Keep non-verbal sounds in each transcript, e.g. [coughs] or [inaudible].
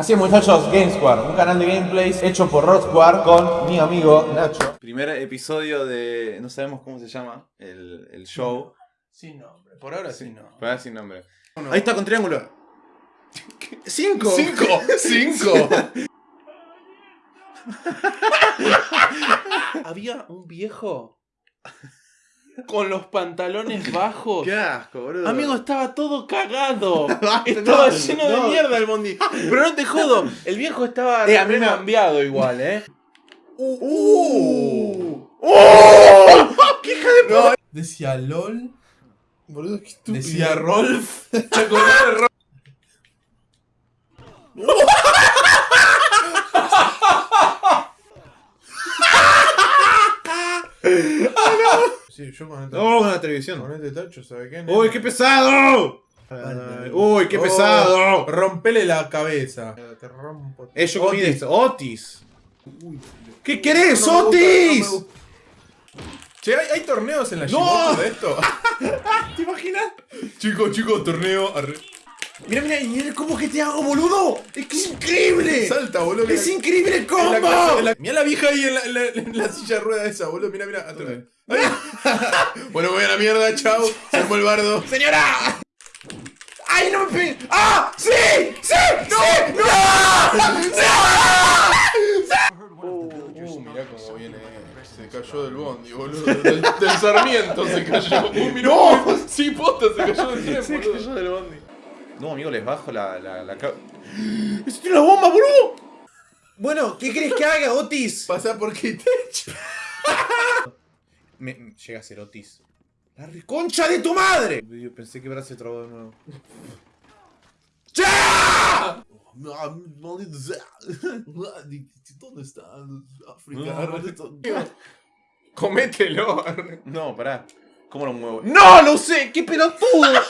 Así es muchachos, GameSquare, un canal de gameplays hecho por Rod Square con mi amigo Nacho. Primer episodio de. No sabemos cómo se llama el, el show. Sin nombre, por ahora sí, no. Para sin nombre. Ahí está con triángulo. [laughs] ¡Cinco! ¡Cinco! [laughs] ¡Cinco! [laughs] Había un viejo con los pantalones bajos. ¡Qué asco, boludo! Amigo, estaba todo cagado. [laughs] Estaba no, lleno no. de mierda el bondi. Pero no te jodo, el viejo estaba Eh, cambiado igual, ¿eh? ¡Uh! ¡Oh! [laughs] ¡Qué hija de puta! Decía LOL. Boludo, qué estúpido. Decía Rolf. [laughs] ¿Te acordás de Ro- Sí, yo con este, ¡No, una televisión! con este tacho, ¿sabe qué? ¡Uy, qué pesado! ¡Uy, qué Oh, pesado! Rompele la cabeza. Te rompo. Eh, yo comí de Otis. esto. ¡Otis! Uy, ¿Qué querés, no gusta, Otis? no. Che, ¿hay, hay torneos en la ¡No! Shimoto de esto? [laughs] ¿Te imaginas? chicos, chicos, torneo. arre- Mira, mira, y mira cómo que te hago, boludo. Es que es increíble. Salta, boludo. Es mira. increíble el En la casa- combo. la- Mirá la vieja ahí en la, en la- en la silla de rueda esa, boludo. Mira, mira. atrás. [laughs] Bueno, voy a la mierda, chao. Se armó el bardo. ¡Señora! ¡Ay, no me pegues! ¡Ah! ¡Sí! ¡Sí! ¡No! ¡No! Uh, mirá cómo viene. Se cayó del bondi, boludo. Del, del Sarmiento se cayó. [laughs] Uh, mirá. ¡No! Sí, posta, se cayó del tren, boludo. del bondi. No, amigo, les bajo la, la, la ca- ¡Eso tiene una bomba, boludo! Bueno, ¿qué crees que haga, Otis? Pasa por Kitech. Me, [laughs] me- llega a ser Otis. ¡La reconcha de tu madre! Yo pensé que Brad se trabó de nuevo. ¡Ya! ¿Dónde está No, Comételo. No, pará. ¿Cómo lo muevo? ¡No! ¡Lo sé! ¡Qué pelotudo! [laughs]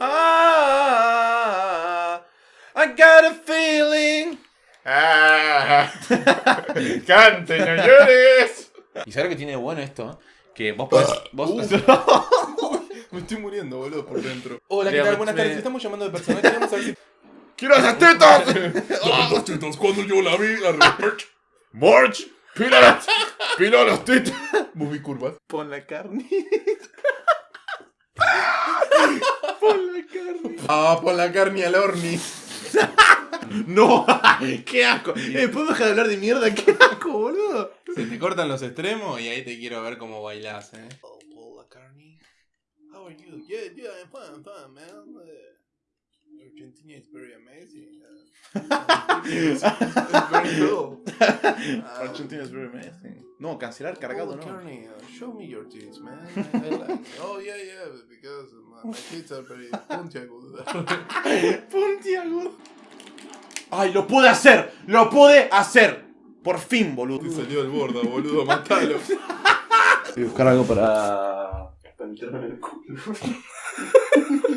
ah, I got a feeling. Ah. [laughs] Cante, no llores. ¿Y sabes lo que tiene de bueno esto? Que vos podés. [laughs] Vos... [laughs] Me estoy muriendo, boludo, por dentro. Hola, ¿qué tal? Buenas tardes. Estamos llamando de personal. Queremos saber si. ¡Quiero esas tetas! Las tetas cuando yo la vi. ¡March! ¡Pila las, pila las tetas! Movie curvas. Pon la carne. Ah, pon la carne al horny. [laughs] ¡No! ¡Qué asco! Eh, ¿Puedo dejar de hablar de mierda? ¡Qué asco, boludo! Se te cortan los extremos y ahí te quiero ver cómo bailás, eh. Oh, Paul McCartney. How are you? Yeah, yeah, I'm fine, fine, man. Argentina is very amazing. Argentina is very amazing. No, cancelar cargado, no. McCartney, uh, show me your tits, man. I, I like. Oh yeah, yeah, because my, my tits are very puntiagudas. [laughs] Puntiagudo. ¡Ay, lo pude hacer! ¡Lo pude hacer! Por fin, boludo. Te salió el borda, boludo, matalo. Voy a buscar algo para. para meterme en el culo.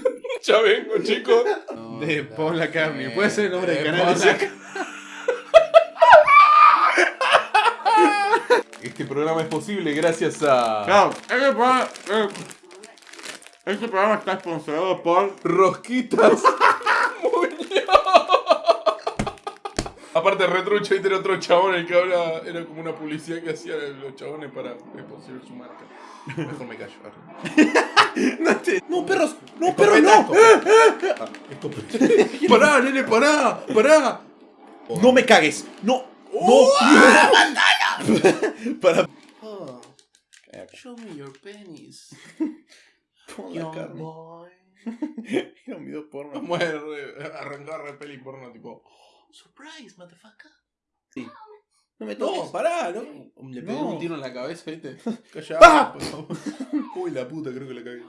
[laughs] ya vengo, chicos. De Pon la carne. Puede ser el nombre del Eh, canal. Ese? Este programa es posible gracias a Claro, este programa, eh, este programa está sponsorado por. Rosquitas. [laughs] Aparte, retrucho y tiene otro chabón el que habla. Era como una publicidad que hacían los chabones para posicionar su marca. Mejor me callo. [laughs] No, te- no, perros, no, Escopeta, perros, no. escopeta. [laughs] Escopeta. pará, nene, pará, pará. No me cagues. No. No. [laughs] para. Oh, show me your penis. Pon la carne. boy. Era un video porno. Vamos a re- peli porno, tipo. Surprise, motherfucker. No me No, pará, no. Le pegué No. un tiro en la cabeza, ¿viste? Callá, ¡Ah! por favor. Uy, la puta, creo que la cagué.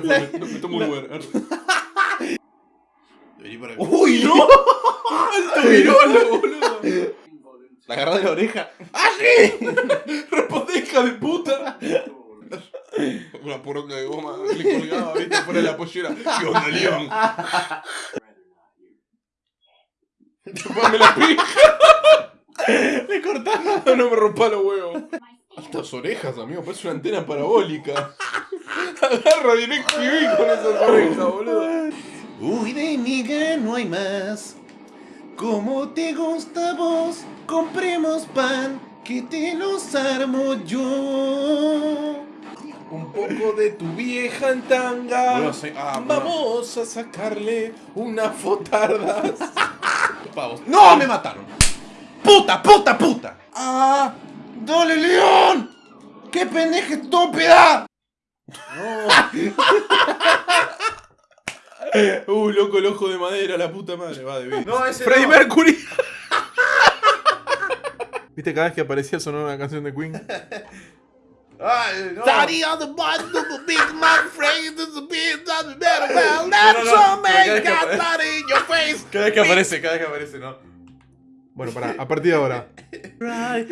Fue, me, me tomo un lugar. arre. Vení para acá. ¡Uy, no! ¡Alto virolo, boludo! La agarró de la oreja. ¡Ah, sí! Responde, hija de puta. Una poronga de goma le colgaba, viste, fuera de la pollera. ¿Qué onda, León? Chupame la pija. [laughs] Le cortaron. No me rompa los huevos. Estas orejas, amigo, parece una antena parabólica. [laughs] Agarra DirecTV con esas orejas, boludo. Uy, de miga no hay más. Como te gusta vos, compremos pan, que te los armo yo. Un poco de tu vieja en tanga. Bueno, sí, ah, bueno. Vamos a sacarle unas fotardas. [laughs] Pavos. ¡No! ¡Me mataron! ¡Puta, puta, puta! ¡Ah! ¡Dale, León! ¡Qué pendeja estúpida! Uh, loco, el ojo de madera, la puta madre. Va de bien. No, ese Freddie no. Mercury. ¿Viste cada vez que aparecía sonaba una canción de Queen? Ay, no. on the bottom of a big man frame to the beat of the metal well No, no, no, your face. Cada vez que aparece, cada vez que aparece, ¿no? Bueno, pará, a partir de ahora. Right,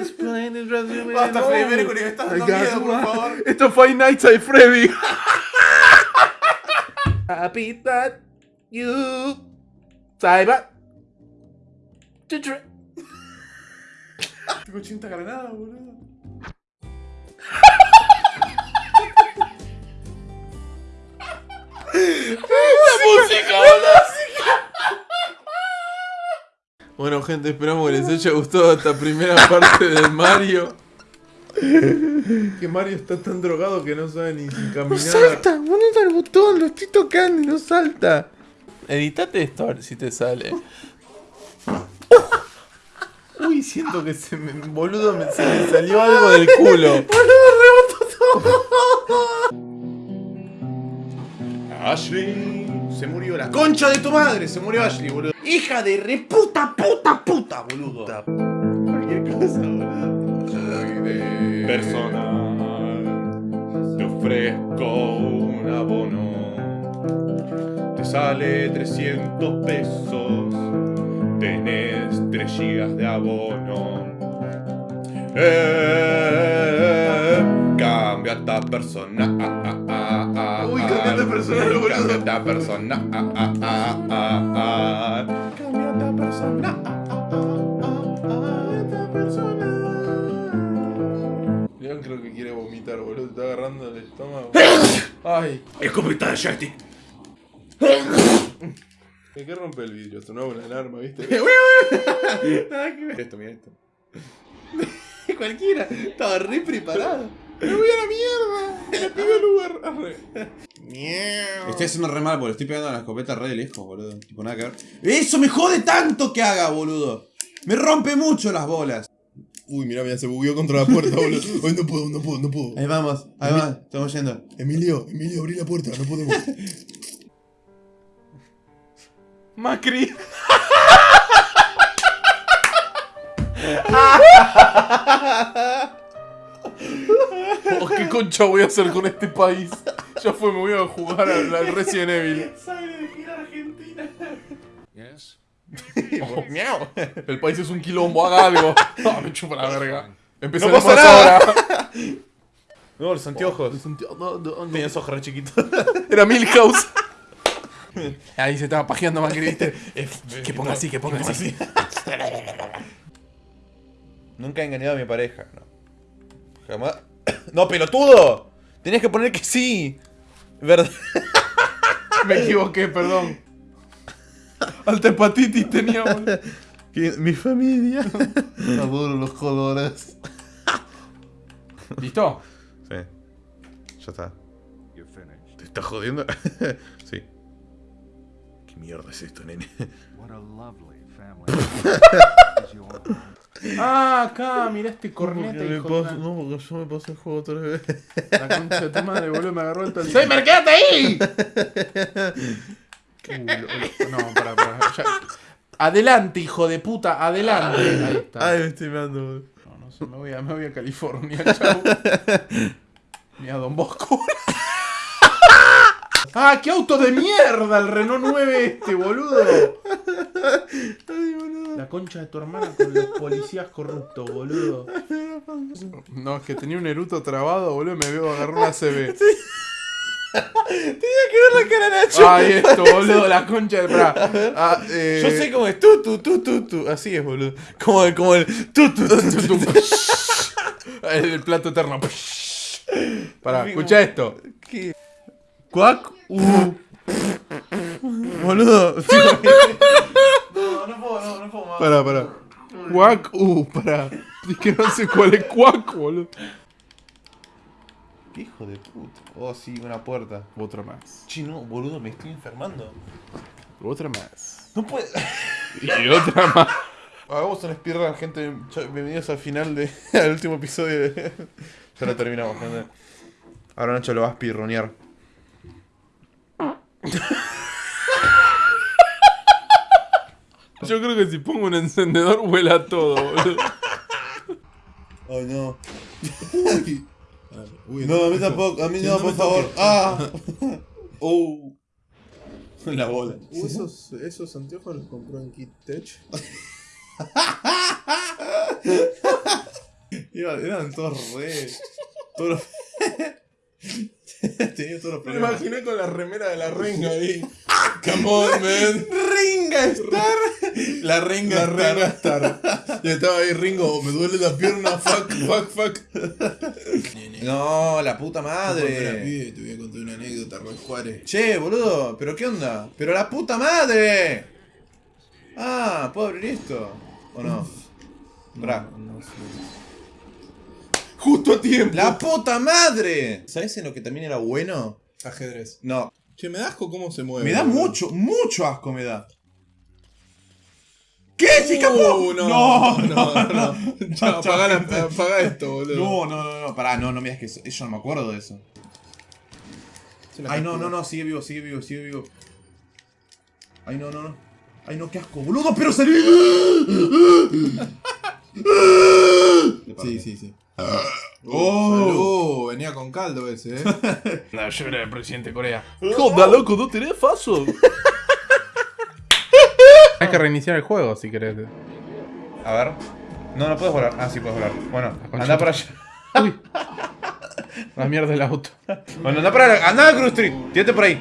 explain resume Basta, all. Mercury, me estás dando miedo, por favor. Esto es Five Nights at Freddy. Happy that you cyber. Tengo 80 granadas, boludo. Bueno, gente, esperamos que les haya gustado esta primera parte del Mario. Que Mario está tan drogado que no sabe ni caminar. ponete el botón, lo estoy tocando y no salta. Editate esto a ver si te sale. Uy, siento que se me. Boludo, me- se me salió algo del culo. [laughs] Ashley. Se murió la concha de tu madre. Se murió Ashley, boludo. Hija de reputa, puta, puta, boludo. Cualquier cosa, boludo. Soy de personal. Te ofrezco un abono. Te sale 300 pesos. Tenés 3 gigas de abono. Eh, cambia esta persona. ah, ah, ah, ah, Uy, ah. cambiate persona, boludo. Cambia esta persona. ah, ah, ah, ah, ah. Cambia esta persona. ah, ah, ah, ah, ah, esta persona. León creo que quiere vomitar, boludo. Te está agarrando el estómago. [coughs] Ay, Escopeta de joystick. [coughs] ¿de qué rompe el vidrio? Sonaba una alarma, ¿viste? [laughs] [laughs] Esto, mira esto. [laughs] Cualquiera. Estaba re preparado. ¡Me voy a la mierda! ¡Me pido el Uber! Arre. Estoy haciendo re mal porque estoy pegando a la escopeta re de lejos, boludo. Tipo, nada que ver. ¡Eso me jode tanto que haga, boludo! Me rompe mucho las bolas. Uy, mira, mira, se bugueó contra la puerta, boludo. [laughs] Hoy no puedo, no puedo, no puedo. Ahí vamos, ahí vamos, estamos yendo. Emilio, Emilio, abrí la puerta, no podemos. [laughs] Macri. [laughs] [laughs] Oh, ¿Qué concha voy a hacer con este país? Ya fue, me voy a jugar al, al Resident Evil. [laughs] Oh, miau. El país es un quilombo, haga algo. [laughs] Ah, me chupa la verga. Empezaremos pasa nada. ahora. No, los anteojos. No, no, no. Tenías ojos re chiquitos. Era Milhouse. Ahí se estaba pajeando Macri, ¿viste? que ponga así, que ponga así. Nunca he engañado a mi pareja, no. Jamás. [coughs] ¡No, pelotudo! Tenías que poner que sí. ¿Verdad? [laughs] Me equivoqué, perdón. Alta hepatitis tenía, boludo. [laughs] Mi familia. [laughs] Adoro los colores. ¿Listo? Sí. Ya está. ¿Te estás jodiendo? sí. ¿Qué mierda es esto, nene? Ah, acá, mirá este corneta, hijo paso, no, porque yo me pasé el juego tres veces. La concha de tu madre, boludo, me agarró el [laughs] Alzheimer, quédate ahí. Uh, lo- lo- no, pará, pará. ya. Adelante, hijo de puta, adelante. Ahí está. Ay, me estoy mirando, boludo. No, no sé, me voy a, me voy a California, chau. [laughs] Mira, Don Bosco. [laughs] ¡Ah, qué auto de mierda! El Renault 9 este, boludo. La concha de tu hermana con los policías corruptos, boludo. No, es que tenía un eruto trabado, boludo, y me veo agarrar una CB. [laughs] Tenía que ver la cara de Nacho. Ay, esto, boludo, la concha de... Pará. Ah, eh, Yo sé cómo es tu, tu, tu, tu, tu. Así es, boludo. Como el, como el tu, tu, tu, tu, tu. [laughs] El plato eterno. Pará, escucha esto. ¿Qué? Cuac. Uh. Boludo. No, no puedo, no, no puedo más. Pará, pará. Quack, uh, pará. Es que no sé cuál es Quack, boludo. ¿Qué hijo de puta? Oh, sí, una puerta. Otra más. Chino, boludo, me estoy enfermando. Otra más. No puede. [laughs] Y otra más. Hagamos una speedrun, gente. Bienvenidos al final de, [laughs] al último episodio de. [laughs] ya lo terminamos, gente. Ahora Nacho lo va a speedrunear. [laughs] Yo creo que si pongo un encendedor vuela todo, boludo. [laughs] Ay, no. [laughs] Uy, No, a mí tampoco, a mí no, no por favor. Ah. Oh. La bola. Uh, esos, esos anteojos los compró en Kit Tech. Iba- Eran todos re. Todos. [laughs] Tenía todos los Me imaginé con la remera de la [laughs] renga ahí. Come on, man. Ringa Star. La Ringa La Star. renga Star. [laughs] Y estaba ahí Ringo, me duele la pierna, fuck, fuck, fuck. No, la puta Madre. Te voy a contar una anécdota, Roy Juárez. Che, boludo, ¿pero qué onda? ¡Pero la puta madre! Ah, ¿puedo abrir esto? ¿O no? No sé. Justo a tiempo. ¡La puta madre! ¿Sabes en lo que también era bueno? Ajedrez. No. Che, me da asco cómo se mueve. Me da boludo. mucho, mucho asco me da. ¿Qué? ¿Se Uh, escapó? no, no, no, no. no. Ya, [laughs] apagá, la- apagá esto, boludo. No, no, no, no, pará, no, no me digas que eso, yo no me acuerdo de eso. Ay, no, no, no, sigue vivo, sigue vivo, sigue vivo. Ay, no, no, no. Ay, no, qué asco, boludo, pero salí. [laughs] [laughs] Sí, sí, sí. Oh. Salud, venía con caldo ese, eh. [laughs] No, yo era el presidente de Corea. Joda, loco, no tenés faso. [laughs] Hay que reiniciar el juego si querés. A ver. No, no puedes volar. Ah, sí puedes volar. Bueno, anda para allá. Uy. [laughs] La mierda del auto. Bueno, anda para la- Anda a Cruz Street. Tírate por ahí.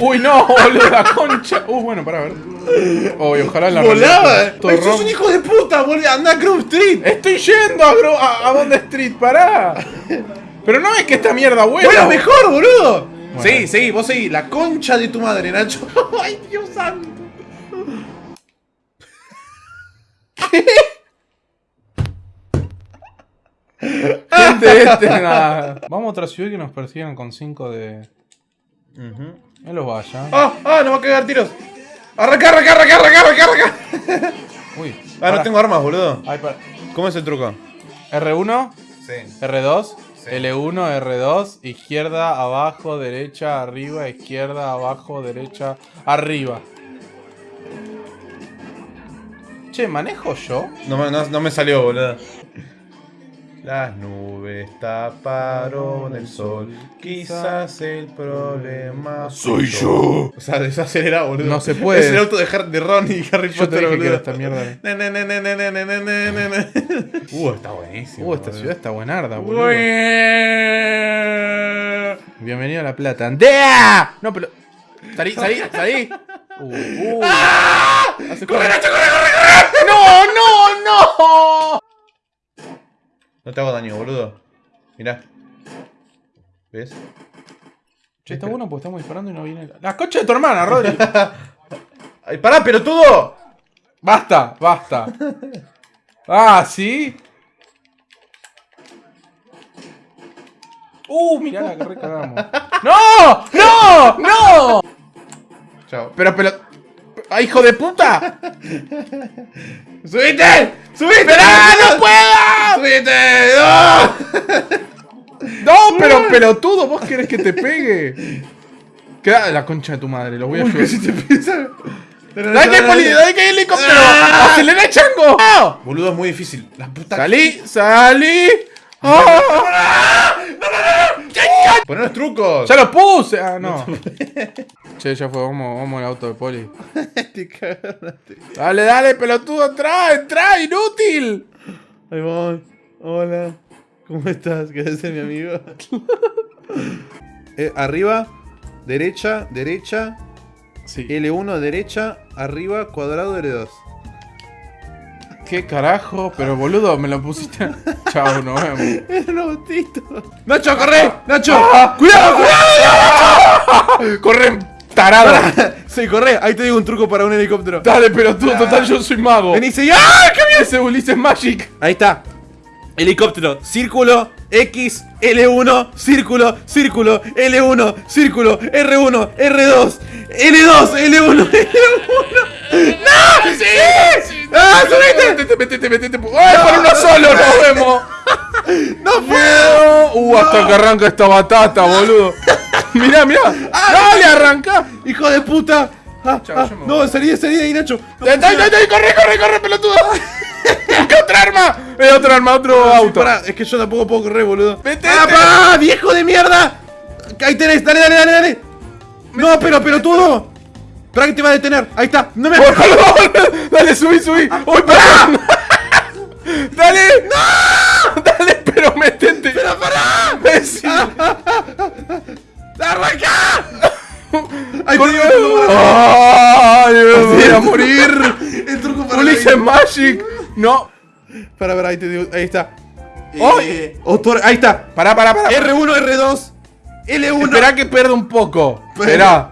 Uy, no, boludo, la concha. Uh, bueno, para ver. Uy, ojalá la Volaba. Ay, sos rom- un hijo de puta, boludo. Anda a Cruz Street. Estoy yendo a, Gro- a, a Bond Street, pará. Pero no ves que esta mierda vuela. Bueno, mejor, boludo. Bueno. Sí, sí, vos seguí. La concha de tu madre, Nacho. [laughs] Ay, Dios santo. Gente, este, nada. Vamos a otra ciudad que nos persigan con 5 de. No los vaya. Ah, ah, no va a cagar tiros. Arranca, arranca, arranca, arranca, arranca, arranca. [laughs] Uy. Ah, pará. no tengo armas, boludo. Ay, para. ¿Cómo es el truco? R1, Sí. R2, Sí. L1, R2, izquierda, abajo, derecha, arriba, izquierda, abajo, derecha, arriba. Che, ¿manejo yo? No, no, no me salió, boludo. Las nubes taparon el sol. Quizás el problema. ¡Soy yo! O sea, desacelera, boludo. No se puede. Es el auto de, Har de Ron y Harry yo Potter. Te dije que esta mierda. uh, está buenísimo. Uh, esta boludo. ciudad está buenarda, boludo. Bienvenido a La Plata. ¡Andea! No, pero. Salí, salí, salí. Uh, uh. [laughs] ¡Ah! ¡Corre, corre, corre, corre! ¡No, no, no! No te hago daño, boludo. Mirá. ¿Ves? Che, está bueno porque estamos disparando y no viene la. ¡La concha de tu hermana, Rodri! [laughs] ¡Ay, pará, pelotudo! ¡Basta! ¡Basta! ¡Ah, sí! ¡Uh, mirá la que recagamos! ¡No! ¡No! ¡No! Chao. Pero, pero. ¡Ah, hijo de puta! ¡Subite! ¡Subite! ¡Esperá, no puedo! ¡Subite! ¡No! ¡No, pero pelotudo! ¿Vos querés que te pegue? Queda la concha de tu madre, lo voy a ayudar. te. ¡Dale que hay poli! ¡Dale que hay helicóptero! Ah. ¡Acelera, chango! ¡No! Boludo, es muy difícil. La puta. ¡Salí! ¡Salí! Poné los trucos. ¡Ya lo puse! Ah, no. [laughs] che, ya fue, vamos, vamos al auto de poli. Te cagaste. Dale, dale, pelotudo, entra, entra, inútil. Ahí voy. Hola. ¿Cómo estás? ¿Querés ser mi amigo? [laughs] Eh, arriba, derecha, derecha, Sí. L1, derecha, arriba, cuadrado, L2. ¿Qué carajo? Pero boludo, me lo pusiste. [laughs] Chao, nos vemos. Era un autito. ¡Nacho, corre! ¡Nacho! ¡Cuidado, cuidado! ¡Corre, tarado. Sí, corre, ahí te digo un truco para un helicóptero. Dale, pero tú, total, yo soy mago. Vení, y ¡Ah! ¡Qué bien! Ese Ulises Magic. Ahí está. Helicóptero, círculo, X, L1, círculo, círculo, L1, círculo, R1, R2, L2, L1, L1. ¡No! ¡Sí! ¡Ah, subiste! Metete, metete, metete. ¡Ay, por uno [laughs] solo nos vemos! ¡No puedo! Uh, hasta que arranca esta batata, boludo. Mirá, mirá. Dale, arranca. ¡Hijo de puta! Ah, ah, no, salí, salí de ahí, Nacho. No. ¡Corre, corre, corre, pelotudo! [laughs] [laughs] ¿Qué otra arma? Eh, otra arma, otro sí, auto. pará, es que yo tampoco puedo correr, boludo. Vete, ¡Ah, vete. pa! ¡Viejo de mierda! Ahí tenés, dale, dale, dale, dale. No, pero, pero todo. Espera que te va a detener. Ahí está. No me. [laughs] Dale, subí, subí. ¡Uy, pará! [laughs] ¡Dale! ¡No! ¡Dale, pero metete! ¡Pero pará! ¡Arranca! El truco para- ¡Ay, me voy a morir! El truco para ¡Ulises Magic! No. Para ver, ahí te digo. Ahí está. ¡Ay! Autor, ahí está. Pará, pará, pará. R1, R2, L1. Esperá que pierda un poco. Esperá.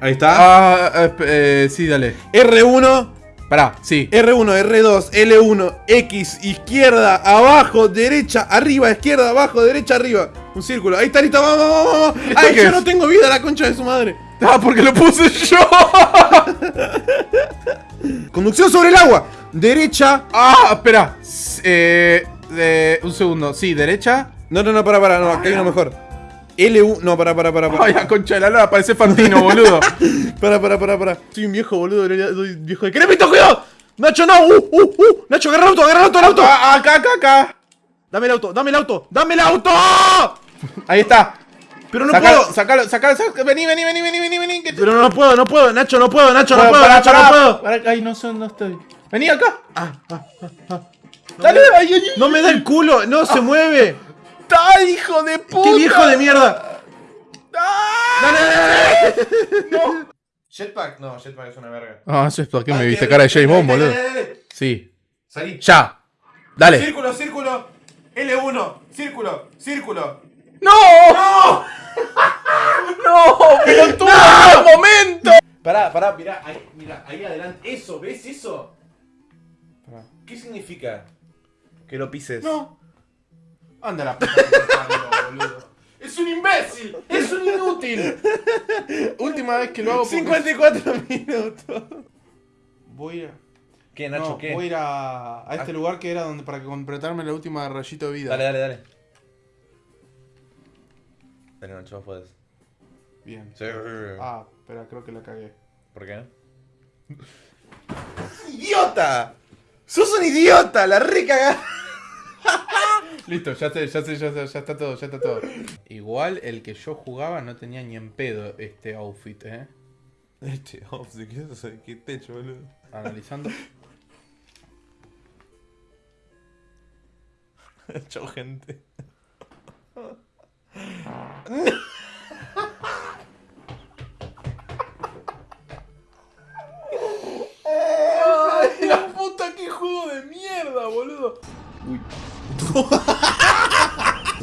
Ahí está. Ah, eh, eh, sí, dale. R1, Pará, sí. R1, R2, L1, X, izquierda, abajo, derecha, arriba, izquierda, abajo, derecha, arriba. Un círculo. Ahí está, listo, vamos, vamos, vamos. ¿Esto Ay, yo es? no tengo vida, la concha de su madre. Ah, porque lo puse yo. Conducción sobre el agua. Derecha. ah, espera. Eh, eh, un segundo. Sí, derecha. No, no, no, para, para, no, acá hay uno mejor. L1, no, para, para, para, para. Ay, la concha de la lora, parece Fantino, boludo. [laughs] Para, para, para, para. Soy un viejo, boludo. Soy un viejo de cremito, cuidado. Nacho, no. Uh, uh, uh. Nacho, agarra el auto, agarra el auto, el auto. Ah, acá, acá, acá. Dame el auto, dame el auto, dame el auto. [laughs] Ahí está. Pero no sacalo, puedo. sacalo, sacalo, sacalo. Vení, vení, vení, vení, vení, vení. Que te... Pero no puedo, no puedo, Nacho, no puedo, Nacho, no puedo, Nacho, no puedo. Pará, Ay, no sé dónde estoy. Vení acá. Ah, ah, ah. Dale, ay, ay, ay. No me da el culo, no se mueve. Dale, hijo de puta. ¡Qué viejo de mierda! Ah. ¡Dale, dale, dale! Jetpack, no, jetpack es una verga. Ah, eso es porque me viste cara de James Bond, boludo. Sí. Salí. Ya. Dale. Círculo, círculo. L1, círculo, círculo. ¡No! ¡No! [laughs] ¡No! ¡Pero tú en un momento! Pará, pará, mirá, ahí, mirá, ahí adelante. Eso, ¿ves eso? ¿Qué significa? Que lo pises. No. Anda la puta que te parió, boludo. Es un imbécil, es un inútil. Última vez que lo hago porque 54 [laughs] minutos. Voy a. ¿Qué, No, voy a ir a, a este lugar que era donde para completarme la última rayito de vida. Dale, dale, dale. Nacho, vos podés. Bien. Sí. Ah, espera, creo que la cagué. ¿Por qué? [laughs] ¡Idiota! ¡Sos un idiota! ¡La recagá! [laughs] Listo, ya sé, ya sé, ya sé, ya está todo, ya está todo. Igual el que yo jugaba no tenía ni en pedo este outfit, eh. Este, ¿de qué, de qué techo, boludo? Analizando. [laughs] Chau, gente. ¡Ay, la puta que juego de mierda, boludo! [laughs]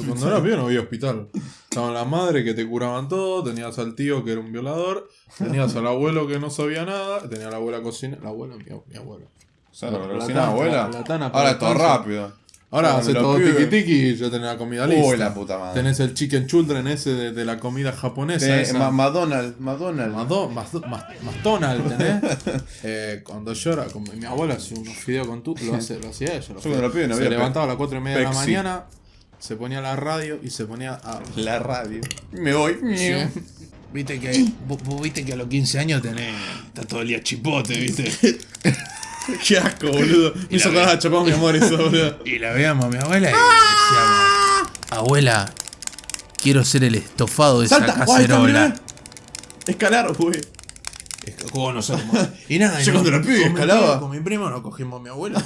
Cuando era pibe no había hospital. Estaba la madre que te curaban todo, tenías al tío que era un violador, tenías al abuelo que no sabía nada, tenía a la abuela cocina. La abuela, mi, mi abuela. O sea, la, La cocina tana, abuela. la- la tana Ahora es todo rápido. Ahora hace todo pibes- tiki tiki y ya tenés la comida lista. Uy, la puta madre. Tenés el chicken children ese de, de la comida japonesa. Eh, esa. McDonald's, McDonald's. Mado- Mas- Mas- McDonald's, ¿tenés? [laughs] eh, cuando yo era, con mi abuela hacía unos fideos con tú, lo, hace, lo hacía ella. Lo Yo pibe no se levantaba a las 4 y media de la mañana, se ponía la radio y se ponía a. La radio. Me voy. Viste que. Vos, vos viste que a los 15 años tenés. Está todo el día chipote, viste. [laughs] [laughs] Qué asco, boludo. Me hizo acordar a mi amor eso, boludo. [laughs] Y la veíamos a mi abuela y decíamos. Abuela, quiero ser el estofado de esa Salta, cacerola. Escalar, güey. Es que, ¿Cómo no sé cómo? Y nada, [laughs] Yo cuando era pibe escalaba. Con mi primo nos cogimos a mi abuela.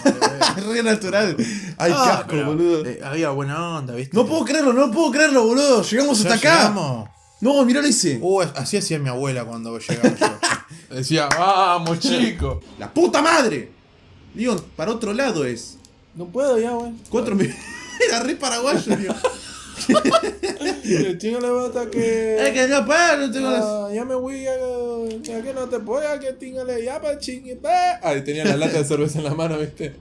Es re natural. Ay, qué Ah, asco, boludo. eh, había buena onda, ¿viste? No puedo creerlo, no puedo creerlo, boludo. Llegamos hasta acá. No, mirá lo hice. Uh, así hacía mi abuela cuando llegaba yo. Decía, vamos, [laughs] chico. La puta madre. Digo, para otro lado es. No puedo ya, güey. Cuatro mil. [laughs] Era re paraguayo, tío. Le chinga la bata que. Es que no puedo, no tengo. Ah, ya me voy a, ya que no te puedo, ya que tíngale, ya pa chingue. Ay, tenía la lata de cerveza en la mano, viste.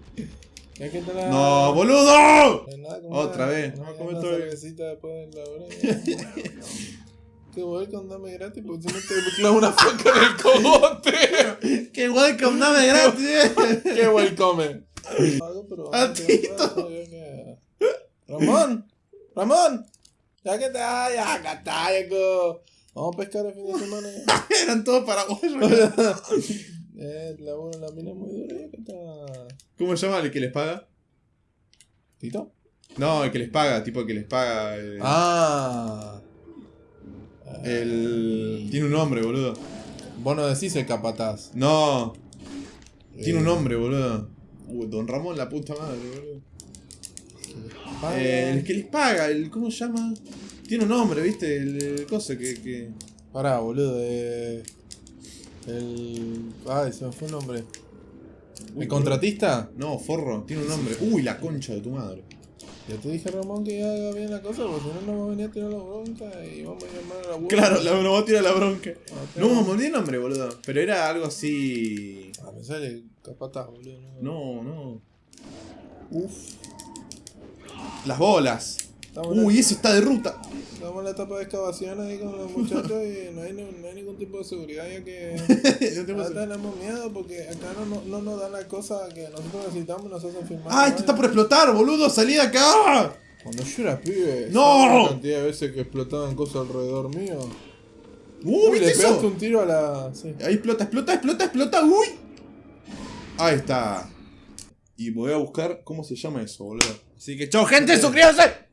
Ya que te la... ¡No, boludo! Nada, Otra vez. No, No, después de la [laughs] hora. Que voy con dame gratis porque si no te clavo una foca en el cogote. [laughs] ¡Qué welcome, dame gratis! eh. [laughs] Qué welcome. Algo, pero A que- Ramón, Ramón, ya que te ya que está, que- Vamos a pescar el fin de semana. [laughs] Eran todos paraguayos. eh, la, bueno, la mina es muy dura, ya que está. ¿Cómo se llama el que les paga? ¿Tito? No, el que les paga, tipo el que les paga. eh, Ah. El. Tiene un nombre, boludo. Vos no decís el capataz. No, tiene un Eh, nombre, boludo. Uh, Don Ramón, la puta madre, boludo. Eh, el que les paga, el. ¿Cómo se llama? Tiene un nombre, ¿viste? El, el cosa que. que... Pará, boludo. Eh, el. Ay, se me fue el nombre. Uy, ¿El contratista? No, forro, tiene un nombre. Uy, la concha de tu madre. Ya te dije, Ramón, que ya haga bien la cosa, porque si no, nos va a venir a tirar la bronca y vamos a llamar a la abuela. Claro, la, no va a tirar la bronca. Ah, No, me olvidé el nombre, boludo. Pero era algo así. Ah, me sale capataz, boludo. No, no. Uf. Las bolas. Estamos, Uy, la, ese está de ruta. estamos en la etapa de excavación ahí con los muchachos y no hay, no, no hay ningún tipo de seguridad, ya que. No tenemos miedo porque acá no, no, no nos dan la cosa que nosotros necesitamos y nos hacen firmar. ¡Ah, este está por explotar, boludo! ¡Salí de acá! Cuando yo era pibe, ¡No! ¿sabes la cantidad de veces que explotaban cosas alrededor mío. ¡Uh, Uy, viste le eso! pegaste un tiro a la. Sí. Ahí explota, explota, explota, explota. ¡Uy! Ahí está. Y voy a buscar cómo se llama eso, boludo. Así que, chao, gente, suscríbanse.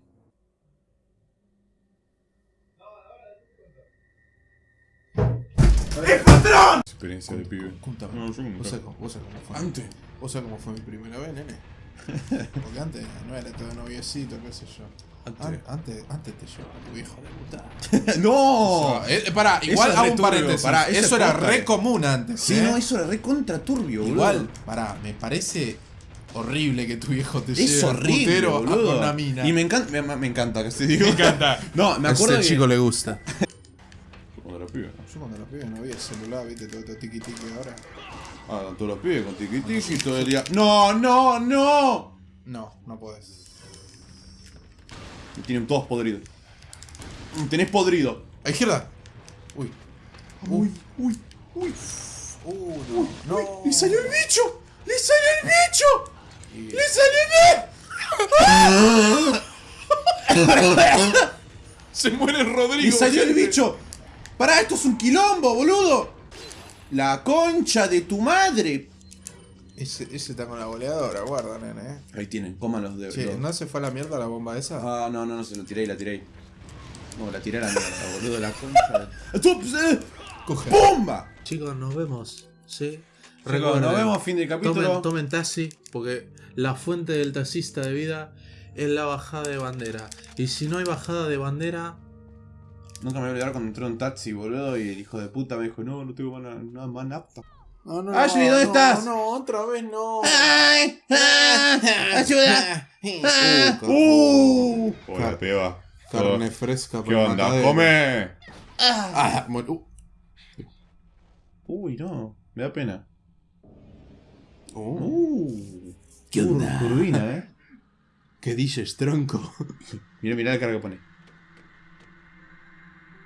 Experiencia de pibe. Contame. No, yo nunca. ¿Vos sabés cómo, vos sabés cómo fue? Antes. ¿Vos sabés cómo fue mi primera vez, nene? [laughs] Porque antes no era todo noviecito, qué sé yo. Antes. An- Antes, antes te llevaba tu hijo de puta. ¡No! Eh, pará, Eso igual hago un paréntesis. pará, eso eso es era re común antes. Sí, ¿eh? no, eso era re contra turbio, boludo. Igual, pará, me parece horrible que tu viejo te Es lleve horrible, putero a boludo. una mina. Y me encanta, me, me encanta que se diga. Me encanta. No, me acuerdo que... le gusta. Los pibes. Yo cuando los pibes no había celular, viste, todo esto tiki tiki ahora. Ah, todos los pibes con tiki tiki todo el día. ¡No, no, no! No, no podés. Me tienen todos podridos. Mm, Tenés podrido. A izquierda. Uy. Uy, uy, uy. Uh, no. no. ¡Le salió el bicho! ¡Le salió el bicho! ¡Le salió el bicho! [laughs] Se muere Rodrigo. ¡Le salió el bicho! ¡Pará, esto es un quilombo, boludo! ¡La concha de tu madre! Ese, ese está con la goleadora, guarda, nene. eh. Ahí tienen, coman los de. Che, los- ¿no se fue a la mierda la bomba esa? Ah, no, no, no, se lo tiré y la tiré. No, la tiré a la mierda, [laughs] boludo, la concha. de- Coge. ¡Pumba! Chicos, nos vemos. ¿sí? Chicos, Recuerden, nos vemos fin del capítulo. Tomen, tomen taxi, porque la fuente del taxista de vida es la bajada de bandera. Y si no hay bajada de bandera, Nunca me voy a olvidar cuando entró en taxi, boludo, y el hijo de puta me dijo, no, no tengo nada más nafta. No, no, Ashley, ¿dónde no, estás? No, otra vez no. [laughs] ¡Ay! ¡Ayuda! [laughs] Uh, ¡Uh! Hola, peba. Carne fresca ¿Qué onda? ¡Come! Ah, mu- uh. Uy, no, me da pena. Uh, Uh. ¿Qué onda? Turbina, eh. [laughs] ¿Qué dices, tronco? Mira, mira la cara que pone.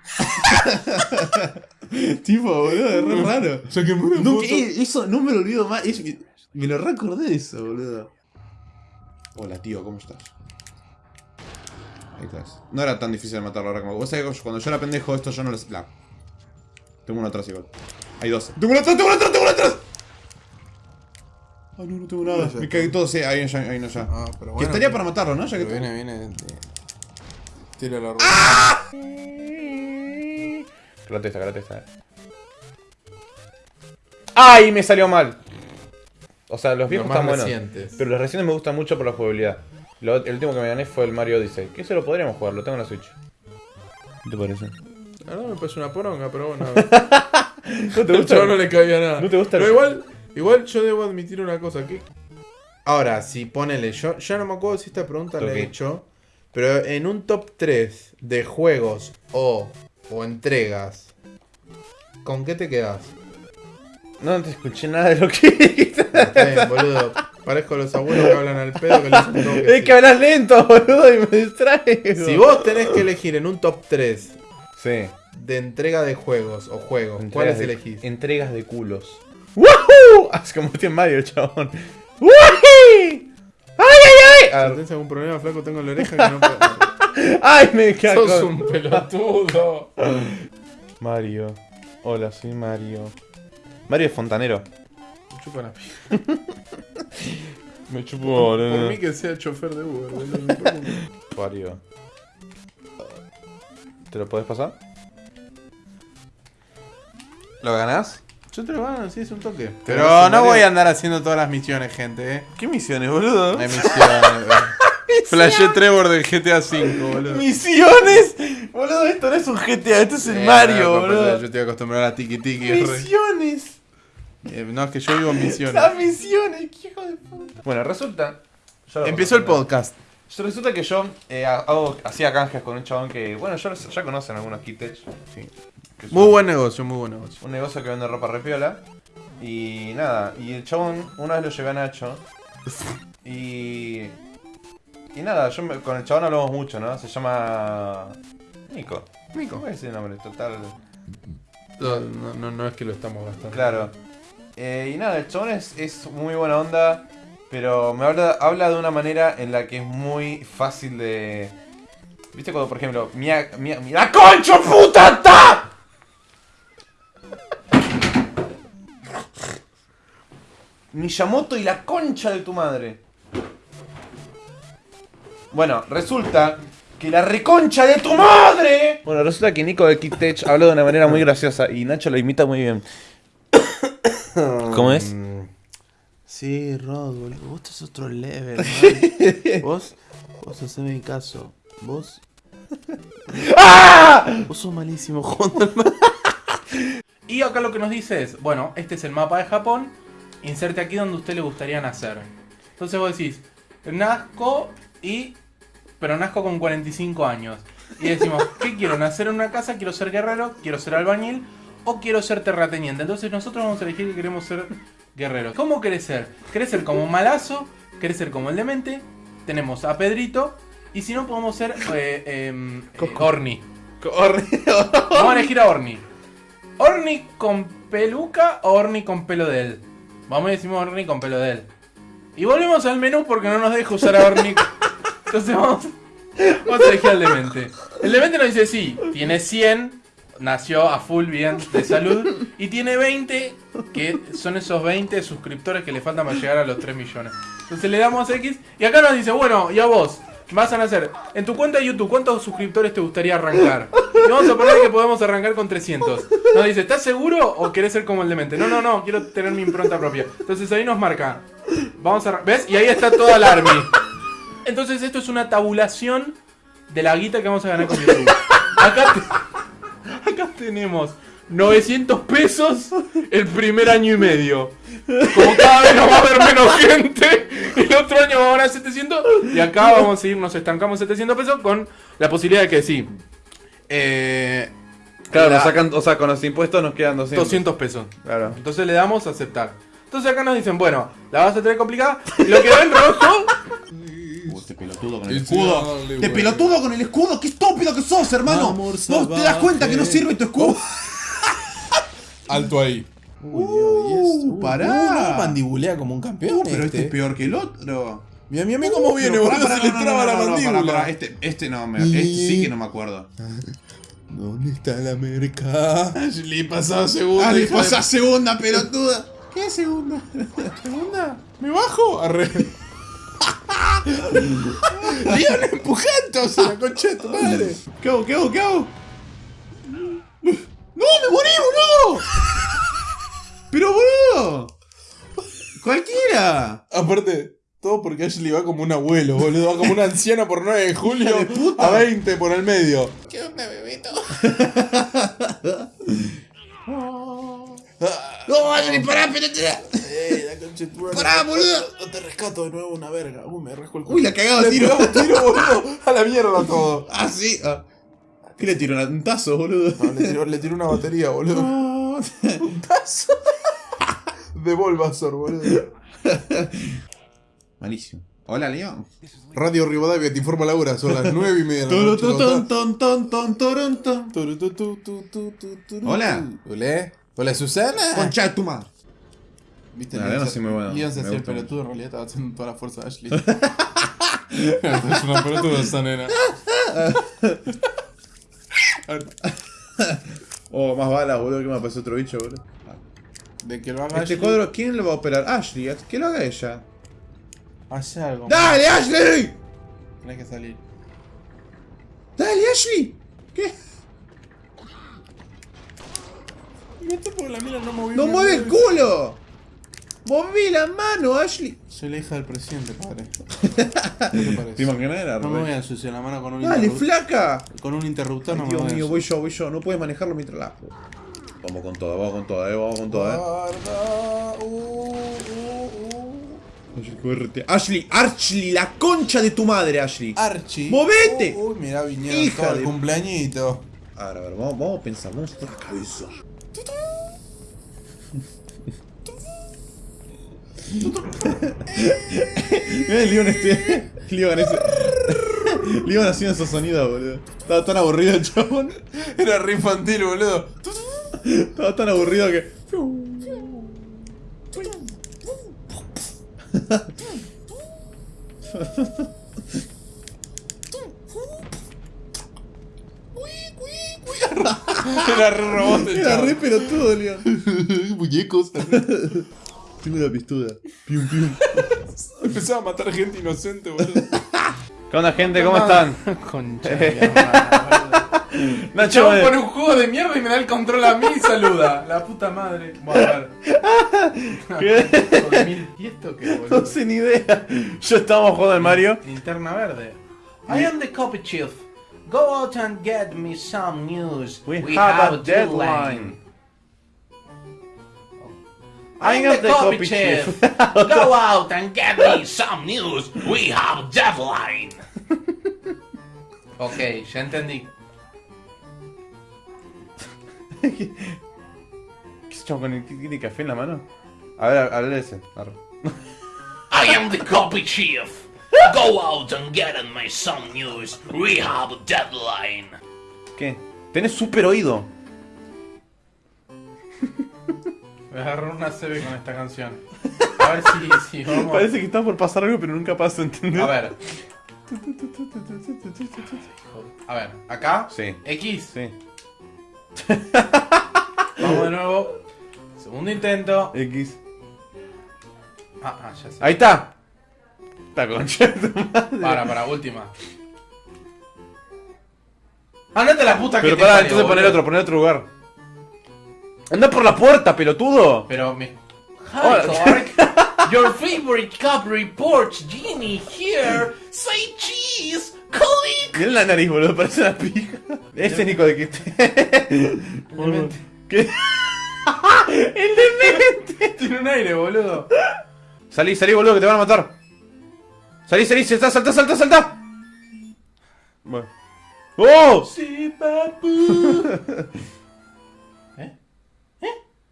[laughs] tipo, boludo, es re raro. O sea, que muere Nunca- eh, eso no me lo olvido más. es- me, me lo recordé de eso, boludo. Hola, tío, ¿cómo estás? Ahí estás. No era tan difícil matarlo ahora como. Vos sabés que cuando yo era pendejo, esto yo no les. La... Tengo uno atrás igual. Hay dos. ¡Tengo uno atrás! ¡Tengo uno atrás! ¡Tengo uno atrás! Ah, no, no tengo nada. Ya Me cagué todo, sí, ahí, ya, ahí no ya. Ah, pero bueno. que estaría para matarlo, ¿no? Ya que viene, viene. Tira la rueda. Karate esta, karate esta. ¡Ay! Me salió mal. O sea, los viejos más están buenos. recientes. Pero los recientes me gustan mucho por la jugabilidad. Lo- el último que me gané fue el Mario Odyssey. Que ese lo podríamos jugar, lo tengo en la Switch. ¿Qué te parece? La verdad me parece una poronga, pero bueno. [laughs] ¿No te gusta? [laughs] no le cabía nada. ¿No te gusta el- Pero igual, igual yo debo admitir una cosa. que Ahora, si ponele, yo ya no me acuerdo si esta pregunta la he hecho. Pero en un top 3 de juegos o, o entregas, ¿con qué te quedas? No te escuché nada de lo que [laughs] dijiste. Está bien, boludo. Parezco los abuelos que hablan al pedo que les [laughs] toque. Es que hablas lento, boludo, y me distraigo. Si vos tenés que elegir en un top 3 Sí. de entrega de juegos o juegos, Entregas ¿cuáles de- elegís? Entregas de culos. ¡Woohoo! Hace como estoy en Mario, el chabón. ¡Woohoo! ¡Ay, ay, Si ay! tenés algún problema, flaco, tengo la oreja que no puedo. ¡Ay, me cago! Sos un pelotudo. Mario. Hola, soy Mario. Mario es fontanero. Chupa la pija. [laughs] Me chupo, Por boludo. mí que sea chofer de Uber, me Mario. ¿Te lo podés pasar? ¿Lo ganás? Yo te lo gano, sí, es un toque. Pero Pero no voy a andar haciendo todas las misiones, gente, eh. ¿Qué misiones, boludo? Hay misiones. Flashé Trevor del GTA V, boludo. ¡Misiones! Boludo, esto no es un GTA, esto es el Eh, Mario, no, boludo. Yo estoy acostumbrado a tiki tiki. re- ¡Misiones! Eh, no, es que yo vivo en misiones. ¡Las misiones! ¡Qué hijo de puta! Bueno, resulta. yo lo Empezó el conozco, podcast. Resulta que yo eh, hago, hacía canjes con un chabón que, bueno, ya, ya conocen algunos Kitech. Sí. que es Muy un- buen negocio, muy buen negocio. Un negocio que vende ropa repiola. Y nada, y el chabón, una vez lo llevé a Nacho. [laughs] Y. Y nada, yo me- con el chabón hablamos mucho, ¿no? Se llama. Nico. Nico. ¿Cómo es el nombre? Total. No, no, no, no es que lo estamos gastando. Claro. Eh, y nada, el chabón es, es muy buena onda, pero me habla, habla de una manera en la que es muy fácil de... ¿Viste cuando, por ejemplo, mia, mia, mi- ¡La concha puta está! Miyamoto y la concha de tu madre. Bueno, resulta que la reconcha de tu madre. Bueno, resulta que Nico de Kid Tech habló de una manera muy graciosa y Nacho lo imita muy bien. [coughs] ¿Cómo es? Mm. Sí, Rod, boludo. Vos estás otro level, man. [laughs] vos, vos haceme mi caso. Vos. [laughs] ¡Ah! Vos sos malísimo jugando al [laughs] Y acá lo que nos dice es, bueno, este es el mapa de Japón, inserte aquí donde a usted le gustaría nacer. Entonces vos decís, nazco y... pero nazco con 45 años. Y decimos, [laughs] ¿qué quiero? ¿Nacer en una casa? ¿Quiero ser guerrero? ¿Quiero ser albañil? ¿O quiero ser terrateniente? Entonces nosotros vamos a elegir que queremos ser guerreros. ¿Cómo querés ser? ¿Querés ser como Malazo? ¿Querés ser como el demente? Tenemos a Pedrito. Y si no, podemos ser eh, em, eh, Orni. Vamos a elegir a Orni. ¿Orni con peluca o Orni con pelo de él? Vamos a decir Orni con pelo de él. Y volvemos al menú porque no nos deja usar a Orni. [laughs] Entonces vamos, vamos a elegir al demente. El demente nos dice sí, tiene 100, nació a full bien de salud. Y tiene 20, que son esos 20 suscriptores que le faltan para llegar a los 3 millones. Entonces le damos X y acá nos dice, bueno, y a vos. Vas a nacer. En tu cuenta de YouTube, ¿cuántos suscriptores te gustaría arrancar? Y vamos a poner que podemos arrancar con 300. Nos dice, ¿estás seguro o querés ser como el demente? No, no, no, quiero tener mi impronta propia. Entonces ahí nos marca. Vamos a... ¿Ves? Y ahí está toda la army. Entonces esto es una tabulación de la guita que vamos a ganar con YouTube. Acá, te- [laughs] acá tenemos 900 pesos el primer año y medio. Como cada vez nos va a haber menos gente, el otro año vamos a ganar 700 y acá vamos a ir, nos estancamos 700 pesos con la posibilidad de que sí. Eh, Claro, la- nos sacan, o sea, con los impuestos nos quedan 200. 200 pesos. Claro. Entonces le damos a aceptar. Entonces acá nos dicen, bueno, la vas a tener complicada. Lo que ven rojo pelotudo con el escudo. dale, güey. pelotudo con el escudo. Qué estúpido que sos, hermano. ¿Vos te das cuenta que no sirve tu escudo? [laughs] Alto ahí. Uh, pará. no, mandibulea como un campeón. Uh, pero este este es peor que el otro. Mira, mira, mira cómo viene, Pero pará, boludo. Se le traba no, la no, no, mandíbula. Este, este no, me, este sí que no me acuerdo. [laughs] ¿Dónde está la merca? Ashley pasaba segunda. Ah, le hija de- pasa segunda, pelotuda. ¿Qué segunda? ¿Segunda? ¿Me bajo? Arre. [laughs] Leon empujándose, la concha de tu madre. ¿Qué hago? ¿Qué hago? ¿Qué hago? ¡No, me morí, boludo! ¡Pero, boludo! ¡Cualquiera! Aparte, todo porque Ashley va como un abuelo, boludo. Va como una anciana por 9 de julio de puta. a 20 por el medio. ¿Qué onda, bebito? [laughs] ¡No, Ashley, pará, pelotuda! De tu madre. ¡Pará, boludo! No te rescato de nuevo una verga. Uy, me rasco el Uy, la cagaba Le tiro. tiro, boludo. [laughs] A la mierda todo. Ah, sí. Ah. ¿Qué le tiró? ¿Un tazo, boludo? No, le tiró, le tiró una batería, boludo. [laughs] Ah. [laughs] De Bulbasaur, boludo. Malísimo. Hola, León. Radio Rivadavia te informa la hora, son las 9 y media de Hola. Hola. Hola, Susana. Concha de tu madre. Viste, La verdad se- sí muy bueno, Leon se me hacía el gusta pelotudo, en realidad estaba haciendo toda la fuerza de Ashley. [laughs] es una pelotuda esa nena. [laughs] Oh, más balas, boludo, que me pasó otro bicho, boludo. De que lo haga Este Ashley. cuadro, ¿quién lo va a operar? Ashley, que lo haga ella. Hace algo. ¡Dale, Ashley! Tenés que salir. ¡Dale, Ashley! ¿Qué? Vete porque la mina no movió. ¡No mueve el culo! ¡Moví la mano, Ashley! Soy la hija del presidente, padre. [laughs] ¿Qué te ¿Te parece? imaginas? Era No me voy a ensuciar la mano con un ¡Dale, interruptor. flaca! Con un interruptor no Ay, me Dios voy a mío, voy yo, voy yo. No puedes manejarlo mientras la... Vamos con toda, vamos con toda, eh, vamos con toda, eh. Guarda. Uh, uh, uh. Ashley, QRT. Ashley, Ashley, la concha de tu madre, Ashley. Archie. ¡Movete! Uy, mirá, vinieron Hija todo el de- cumpleañito. A ver, a ver, vamos, vamos a pensar, vamos a la cabeza. Mira el Leon este. Leon ese. Leon haciendo esos sonidos, boludo. Estaba tan aburrido el chabón. Era re infantil, boludo. Estaba tan aburrido que. Era re robot el Era re pelotudo, Leon. [laughs] Muñecos. Tengo una pistola. Pium, pium. [laughs] Empezaba a matar gente inocente, boludo. [laughs] ¿Qué onda, gente? ¿Cómo están? [laughs] Concha de la Nacho, madre. Eh, pone un juego de mierda y me da el control a mí y saluda. La puta madre. Bueno, a ver. ¿Qué? Hijo de mil- ¿Y esto qué, boludo? no sé ni idea. Yo estábamos jugando al Mario. Linterna verde. I am the copy chief. Go out and get me some news. We, have, a deadline. I am the copy chief. [laughs] Go out and get me some news. We have deadline. ok, ya entendí. [laughs] ¿Qué es chabón con el café en la mano? A ver, a ver ese. I am the copy chief. Go out and get me some news. We have a deadline. ¿Qué? Tenés super oído. Voy a agarrar una CB con esta canción. A ver si, si [laughs] vamos. Parece que está por pasar algo, pero nunca pasa, ¿entendés? A ver. [laughs] A ver, acá. Sí. X. Sí. [laughs] Vamos de nuevo. Segundo intento. X. Ah, ah, ya sé. Ahí está. Está concha de tu madre. Para, para, última. Andate a la puta que Pero te pará, entonces poner otro, poner otro lugar. Anda por la puerta, pelotudo. Pero me. Hi, Hola. Clark. [laughs] Your favorite cup reports Genie here. Say cheese. Click. Mirá la nariz, boludo, parece una pija. Ese es Nico de Quiste. [laughs] ¿Qué? [laughs] El demente. Tiene un aire, boludo. Salí, salí, boludo, que te van a matar. Salí, salí, salta, salta, salta, salta. Bueno. ¡Oh! Sí, papu.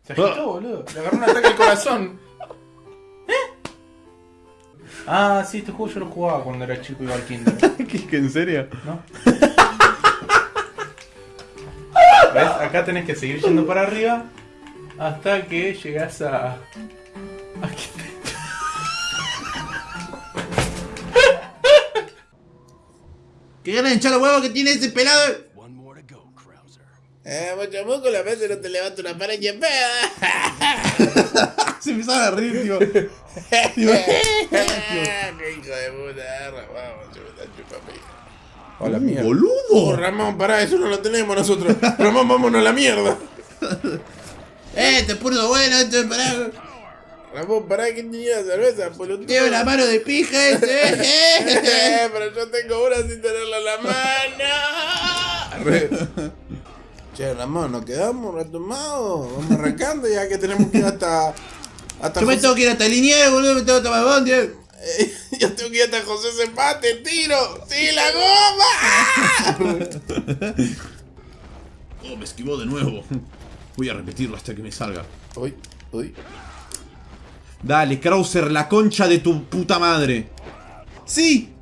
Se agitó, boludo. Le agarró un ataque al corazón. ¿Eh? Ah, sí, este juego yo lo jugaba cuando era chico y iba al kinder. [laughs] ¿Qué, qué, ¿En serio? ¿No? [laughs] ¿Ves? Acá tenés que seguir yendo para arriba hasta que llegas a. Aquí. ¡Qué ganas de hinchar los huevos que tiene ese pelado! Eh, mucho moco, la vez no te levanta una pared y peda. [laughs] Se empezaban a reír, tío. [laughs] [laughs] ¡Qué hijo de puta! Vamos, chupa, chupa, Hola, mierda. Oh, ¡Boludo! Ramón, pará, eso no lo tenemos nosotros. Ramón, vámonos a la mierda. ¡Eh, este es puro bueno, esto es para... Ramón, pará, ¿quién tenía cerveza? Tiene una mano de pija ese, Eh, pero yo tengo una sin tenerla en la mano. Che, Ramón, ¿nos quedamos retomados? Vamos arrancando ya que tenemos que ir hasta. hasta Yo me José- tengo que ir hasta Liniers, boludo, me tengo que tomar bondi. [laughs] Yo tengo que ir hasta José Zempate, tiro. ¡Sí, la goma! [laughs] Oh, me esquivó de nuevo. Voy a repetirlo hasta que me salga. Uy, uy. Dale, Krauser, la concha de tu puta madre. ¡Sí!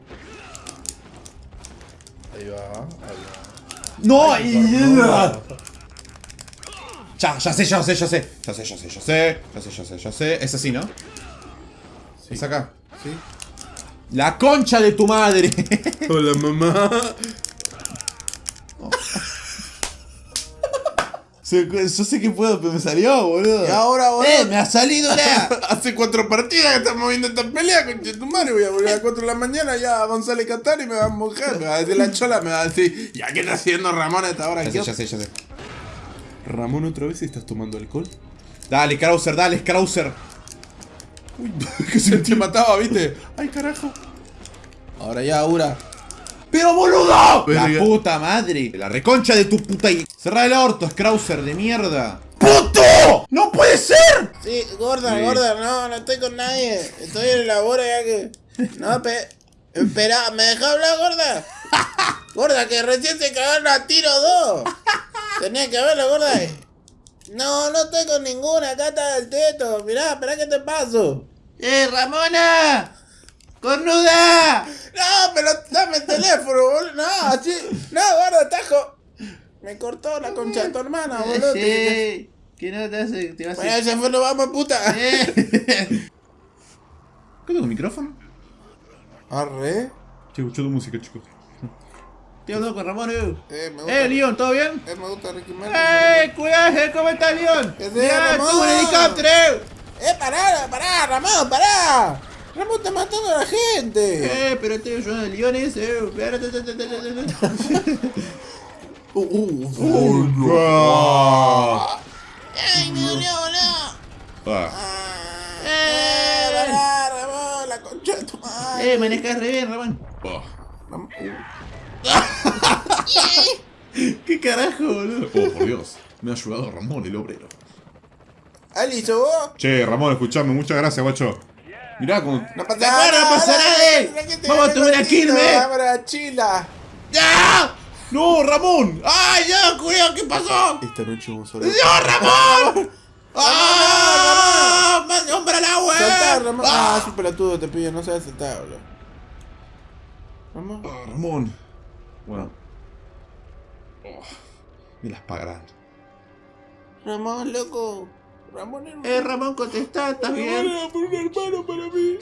Ahí va, ahí ¡No! Ya, ya sé, ya sé, ya sé. Ya sé, ya sé, ya sé. Ya sé, ya sé, ya sé. Es así, ¿no? Es acá. Sí. ¡La concha de tu madre! Hola, mamá. Yo sé que puedo, pero me salió, boludo. Y ahora, boludo. ¡Eh! ¡Me ha salido ya! [laughs] Hace cuatro partidas que estamos viendo esta pelea, tu madre. Voy a volver a las 4 de la mañana ya a González Catán y me va a mojar. Me va a decir la chola, me va a decir, ¿ya qué está haciendo Ramón a esta hora? Ya sé, ¿Qué ya sé, ya sé. Ramón, otra vez estás tomando alcohol. Dale, Krauser, dale, Krauser. Uy, [laughs] que se te mataba, ¿viste? Ay, carajo. Ahora ya, Aura. ¡Pero boludo! Verga. La puta madre. La reconcha de tu puta. y- Cerrá el orto, Krauser de mierda. ¡Puto! ¡No puede ser! Sí, gorda, Sí. gorda, no, no estoy con nadie. Estoy en el labor ya que. No, pe. Espera, ¿me deja hablar, gorda? [laughs] Gorda, que recién se cagaron a tiro dos. Tenía que verlo, gorda. No, no estoy con ninguna, acá está el teto. Mirá, espera que te paso. ¡Eh, Ramona! ¡Cornuda! No, pero dame el teléfono, boludo. No, así. No, gorda, tajo. Me cortó la concha de tu hermana, boludo. Te- Que no te hace. Te vas Bueno, se fue, nos vamos, puta. ¿Qué [laughs] tengo micrófono? Arre. Che, escucho tu música, chicos. Estoy hablando con Ramón, eh. Eh, me gusta. Eh, Leon, ¿todo bien? Eh, me gusta Ricky Martin. ¡Eh, cuidado! ¿Cómo estás, Leon? ¿Qué haces, ¡Ya, tuve un helicóptero! ¡Eh, pará, pará, Ramón, pará! Ramón está matando a la gente. Eh, pero estoy ayudando a Leon ese, eh. Uh, uh, ¡Ay, me dolió, boludo! ¡Eh, pará, Ramón, la concha de tu madre! Eh, manejas re bien, Ramón. Ramón, [laughs] ¿Qué carajo, boludo? Oh, por Dios. Me ha ayudado Ramón, el obrero. ¿Ali, sos vos? Che, Ramón, escuchame, muchas gracias, guacho. Mirá como. No pasa nada, no pasa nada, eh. Vamos a tomar una Quilmes. Cámara, chila. ¡Ya! ¡No, Ramón! ¡Ay, ya, cuidado! ¿Qué pasó? Esta noche vamos a ver. ¡No, Ramón! ¡Ah! ¡Me compra el agua! Saltar, Ramón. ¡Ah! Ah, es un pelotudo, te pillo, no sabes saltar, boludo. Ramón. Ah, Ramón. Bueno. Oh, me las pagarán. Ramón, loco. Ramón, hermano. Eh, Ramón, contestá, ¿estás bien? por un hermano para mí.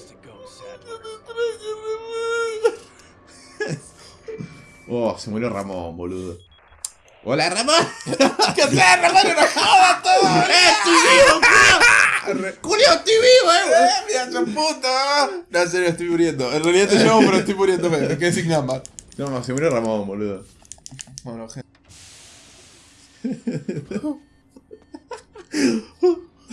Oh, se murió Ramón, boludo. ¡Hola, Ramón! [laughs] ¿Qué haces, Ramón? ¡Una joda todo! ¡Eh, estoy vivo! ¡Julio, estoy vivo, eh! ¡Eh, mira su puta! No, en serio, estoy muriendo. En realidad te llamo, pero estoy muriendo. Me quedé sin gamba. No, se murió Ramón, boludo. Bueno, gente. [laughs]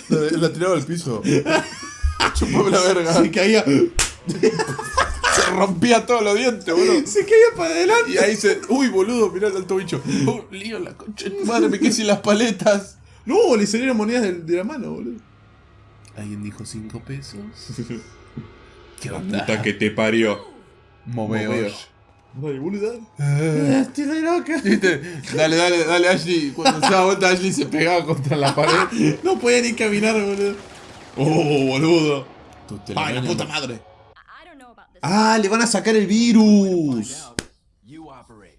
La, la tiraba al piso. [laughs] Chupame la verga. Se caía. Se rompía todos los dientes, boludo. Se caía para adelante. Y ahí se. Uy, boludo, mirá el alto bicho. [laughs] Oh, lío la concha de tu madre, me quedé sin las paletas. No, le salieron monedas de, de la mano, boludo. ¿Alguien dijo 5 pesos? [laughs] ¿Qué Puta que te parió. Moveos. Dale, boludo. [laughs] Estoy re loca. ¿Viste? Dale, dale, dale, Ashley. Cuando se daba vuelta, Ashley se pegaba contra la pared. No podía ni caminar, boludo. Oh, boludo. Ay, la puta no- madre. Ah, le van a sacar el virus.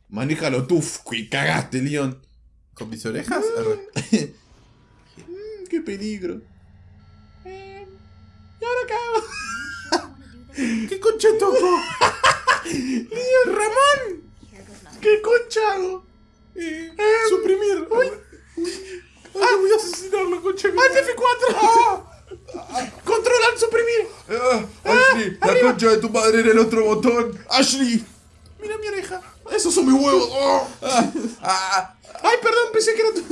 Manéjalo tú, y cagaste, Leon. ¿Con mis orejas? Mm, qué peligro. Eh, ¿Y ahora qué hago? ¿Qué concha tocó? Leon, Ramón. ¿Qué concha hago? Eh, suprimir. Uy. Ah, voy a asesinarlo, concha. ¡Alt F4! ¡Controlar, suprimir! Ah, Ashley, la concha de tu madre en el otro botón. Ashley. Mira mi oreja. Esos son mis huevos. Oh. Ah, ah, Ay, perdón, pensé que era tu.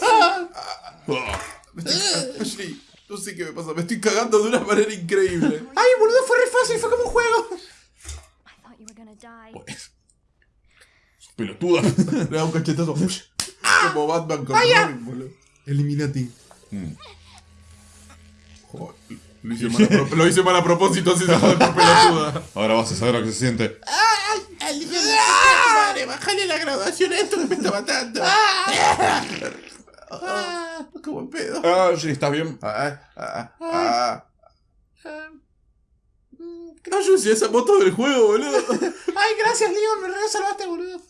Ah. Ashley, no sé qué me pasa. Me estoy cagando de una manera increíble. Ay, boludo, fue re fácil, fue como un juego. Die. Pelotuda. [laughs] Le da un cachetazo. Como Batman con Robin, boludo. Eliminati. Joder. Lo hice, mal a, pro- lo hice mal a propósito, así se jode por pelotuda. [laughs] Ahora vas a saber lo que se siente. Madre, bájale la graduación a esto que me está matando. Ah, como pedo. Ah, sí, ¿estás bien? Ah, ah, ah. No yo esa moto del juego, boludo. [laughs] Ay, gracias, Leon, me re salvaste, boludo.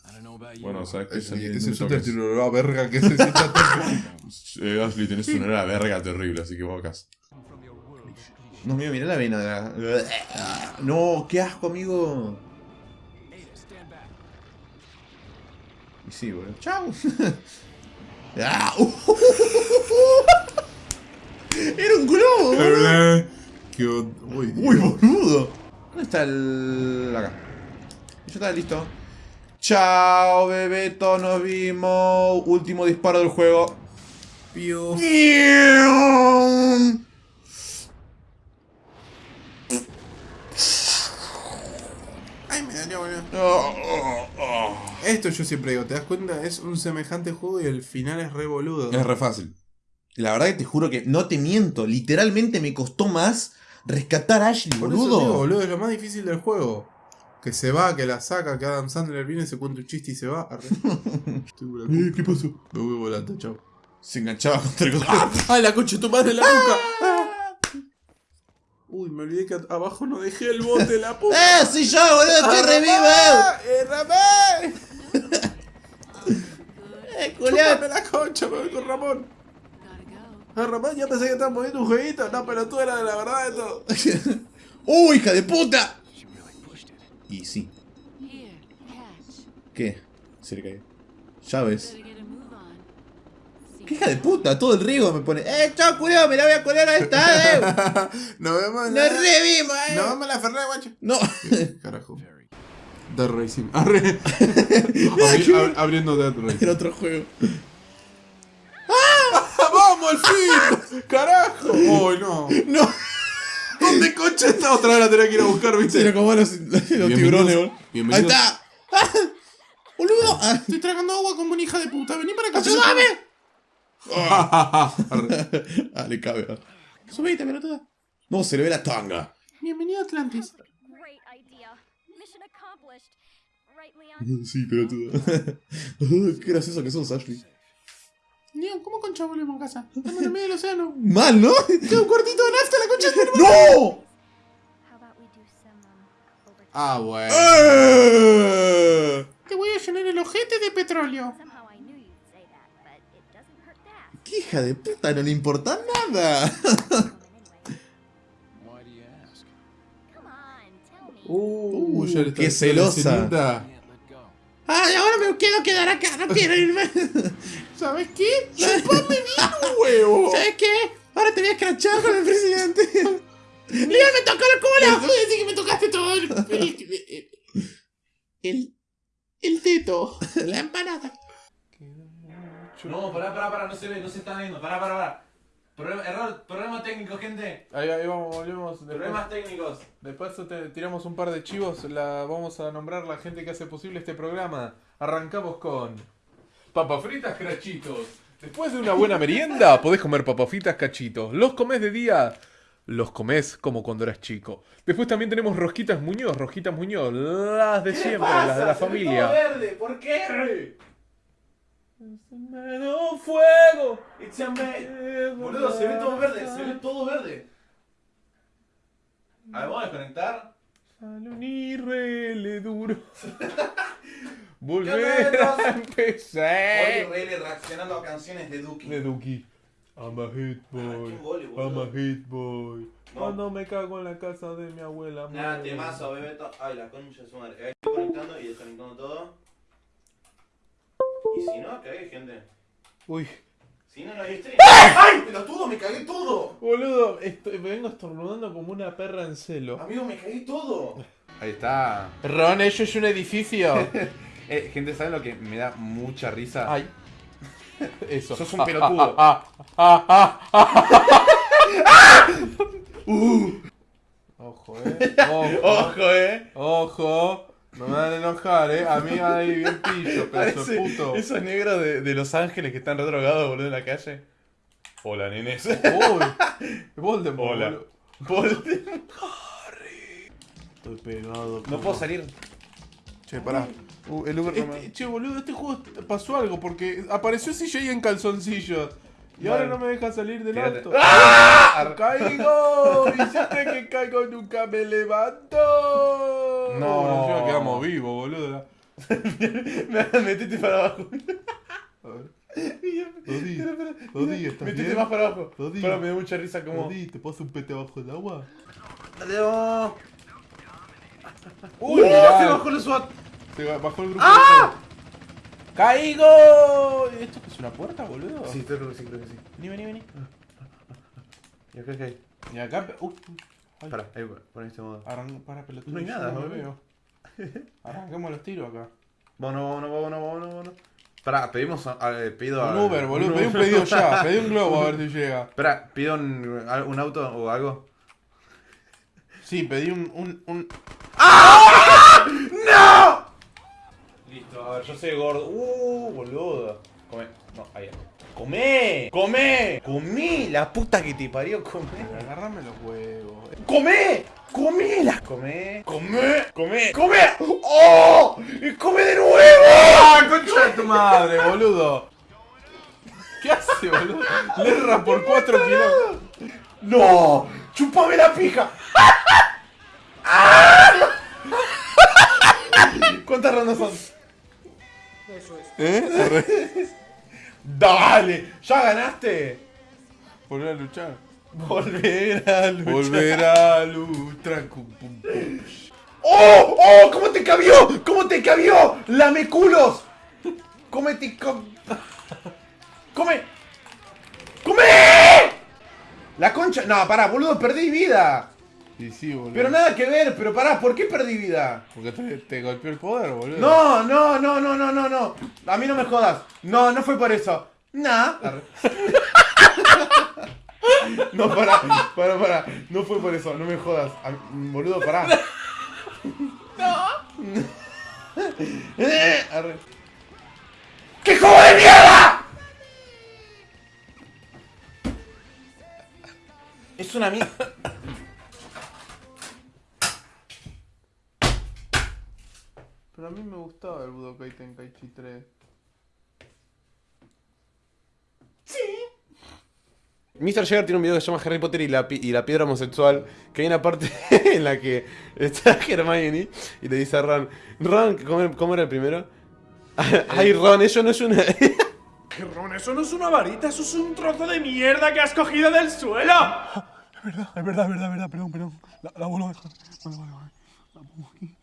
Bueno, ¿sabes qué? Ese, Sentimiento ese que shooter es. tiene una verga que se sienta [laughs] Eh, Ashley, tenés una era verga terrible, así que bocas. No, mío, mirá la vena de la... [laughs] No, qué asco, amigo. Y sí, boludo. Chau. Ah, Era un globo. Qué on- Uy, Uy, boludo. ¿Dónde está el...? Acá. Ya está, listo. Chao, Bebeto, nos vimos. Último disparo del juego. Pío. Ay, me boludo. Oh, oh, oh. Esto yo siempre digo, ¿te das cuenta? Es un semejante juego y el final es re boludo. Es re fácil. La verdad que te juro que no te miento. Literalmente me costó más rescatar a Ashley, Por eso boludo. digo, boludo, es lo más difícil del juego. Que se va, que la saca, que Adam Sandler viene, se cuenta un chiste y se va. [laughs] Estoy Eh, ¿Qué pasó? Me voy volando, chao. Se enganchaba contra el [laughs] ¡Ay, la concha tu madre la nuca! Uy, me olvidé que abajo no dejé el bote, la puta. [laughs] ¡Eh, soy yo, boludo! ¡Estoy revivo! ¡Eh, Ramón! ¡Eh! ¡Chúpame la concha! Me voy con Ramón. Ah, Ramón, ya pensé que estabas moviendo un jueguito. No, pero tú eras de la verdad de todo. [laughs] ¡Uh, hija de puta! Y sí. ¿Qué? Se le cayó. Llaves. ¿Qué hija de puta? Todo el riego me pone. ¡Eh, chao, culiao! ¡Me la voy a colar a esta, eh! [laughs] Nos vemos en ¡Nos revimos, eh! Nos vemos en la Ferrari, guacho. No. [laughs] Carajo. Dead Racing. Arre. Abri- ab- abriendo Dead Racing. Era otro juego. ¡Vamos, al fin! [laughs] ¡Carajo! ¡Uy, no! No. ¿Dónde concha está? Otra vez la tenía que ir a buscar, ¿viste? Era como los, tiburones, boludo. ¡Ahí está! ¡Ah! [laughs] ¡Boludo! Ah, Estoy tragando agua como una hija de puta. Vení para acá. ¡Ayúdame! Arre. [laughs] Ah, le cabe. ah. Subite, pelotuda. No, se le ve la tanga. Bienvenido a Atlantis. Sí, pelotuda. Qué gracioso que sos, Ashley. Leon, ¿cómo concha volvemos a casa? Estamos en el medio del océano. [laughs] Mal, ¿no? Queda un cuartito de nafta la concha de. ¡No! Overtime? Ah, bueno. ¡Eh! Te voy a llenar el ojete de petróleo. ¡Qué hija de puta! No le importa nada. Uh, ya está qué celosa. ¡Ay, ahora me quiero quedar acá! ¡No quiero irme! [laughs] ¿Sabes qué? ¡Chupame bien un huevo! ¿Sabes qué? Ahora te voy a escrachar con el presidente. ¡Leon, me tocó la cola! Voy a decir que me tocaste todo el... El... El, el teto. La empanada. No, pará, pará, pará, no se ve, no se está viendo. Pará, pará, pará. Problema, error, problema técnico, gente. Ahí, ahí vamos, volvemos. Después, Problemas técnicos. después te tiramos un par de chivos. La, vamos a nombrar la gente que hace posible este programa. Arrancamos con. Papas fritas cachitos. Después de una buena merienda, podés comer papas fritas cachitos. Los comés de día. Los comés como cuando eras chico. Después también tenemos rosquitas Muñoz, rosquitas Muñoz, las de siempre, las de la familia. verde, ¿por qué? Me un fuego. It's a man. Boludo, se ve todo verde, se ve todo verde. A ver, vamos a desconectar. Duro. [laughs] Volver a empezar. Rayleigh reaccionando a canciones de Duki. De Duki. I'm a hit boy. qué gole, I'm a hit boy. No. Cuando me cago en la casa de mi abuela. Nada, temazo, Bebeto. Ay, la concha de su madre. Ahí estoy conectando y desconectando todo. Y si no, cagué, gente. Uy, Si no, no hay stream. ¡Ay! Pelotudo, me cagué todo. boludo, estoy, me vengo estornudando como una perra en celo. Amigo, me cagué todo. Ahí está. Ron, eso es un edificio. [laughs] Eh, gente, ¿saben lo que me da mucha risa? Ay. [laughs] Eso. Sos un Ah, pelotudo. ah, ah, ah, ah, ah. Ojo, eh. Ojo. Ojo, eh. Ojo. No me van a enojar, eh. A mí ahí bien pillo, pedazo de Parece puto. esos negros de, de Los Ángeles que están re drogados, boludo, en la calle. Hola, nenes. Uy, [laughs] Voldemort. Hola. boludo. Voldemort. Estoy pegado. No puedo salir. Che, pará. Uh, el Uber no Este- me... che, boludo, este juego pasó algo porque apareció CJ en calzoncillos. Y ahora no me deja salir del Tírate. auto. ¡Ah! [laughs] ¡Caigo! Y siempre que caigo nunca me levanto. No. Encima quedamos vivos, boludo. [laughs] Metete para abajo. Dodi, [laughs] Espera, espera, Dodi, ¿estás Metete bien? más para abajo. Dodi. Para, me da mucha risa como... Dodi, ¿te puedo un pete abajo del agua? Adiós. Uy, ¡Uh! mirá. Se bajó el SWAT. Se bajó el grupo. ¡Ah! ¡Caigo! ¿Esto es una puerta, boludo? Sí, creo que sí, creo que sí. Vení, vení, vení. ¿Y acá qué hay? Y acá. Uy. Ay, Para, ahí, pon este modo. Arran... Para, pelotudo. No hay nada, me boludo. veo. [laughs] Arranquemos los tiros acá. Vámonos, vámonos, vámonos, vámonos, vámonos. Pará, pedimos a, a- pido a... Un Uber, boludo. Pedí un pedido ya. Pedí un globo a ver [laughs] si llega. Espera, pido un, un auto o algo. Sí, pedí un. un, un... [laughs] ¡No! A ver, yo soy gordo. Uh, boludo. Come. No, ahí. ¡Comé! ¡Comé! ¡Comé! La puta que te parió, comé. Agárrame los huevos. ¡Comé! ¡Comé! La comé. ¡Comé! ¡Comé! ¡Comé! ¡Oh! ¡Y come de nuevo! ¡Ah, concha de tu madre, boludo! ¿Qué hace, boludo? Le erra por 4 kilómetros. ¡No! ¡Chupame la pija! [laughs] ¿Cuántas rondas son? ¿Eh? [laughs] ¡Dale! ¿Ya ganaste? Volver a luchar. Volver a luchar. Volver a luchar. ¡Oh! ¡Oh! ¿Cómo te cabió? ¿Cómo te cabió? ¡Lame culos! ¡Cómete! Com... ¡Come! ¡Come! La concha. No, pará, boludo, perdí vida. Y sí, boludo. Pero nada que ver, pero pará, ¿por qué perdí vida? Porque te, te golpeó el poder, boludo. No, no, no, no, no, no, no. A mí no me jodas. No, no fue por eso. Nah. [laughs] No, pará, pará, pará. No fue por eso, no me jodas. A- boludo, pará. [laughs] No. [laughs] Arre. ¡Qué juego de mierda! Es una mierda. Pero a mí me gustaba el Budokai Tenkaichi 3. Mr. Jagger tiene un video que se llama Harry Potter y la, y la piedra homosexual. Que hay una parte [laughs] en la que está [laughs] Hermione y le dice a Ron: Ron, ¿cómo, cómo era el primero? [laughs] Ay, Ron, eso no es una. Ron, eso no es una varita, eso es un trozo de mierda que has cogido del suelo. Es verdad, es verdad, es verdad, es verdad, perdón, perdón. La, la vuelvo a dejar. Vale, vale, vale. La pongo aquí.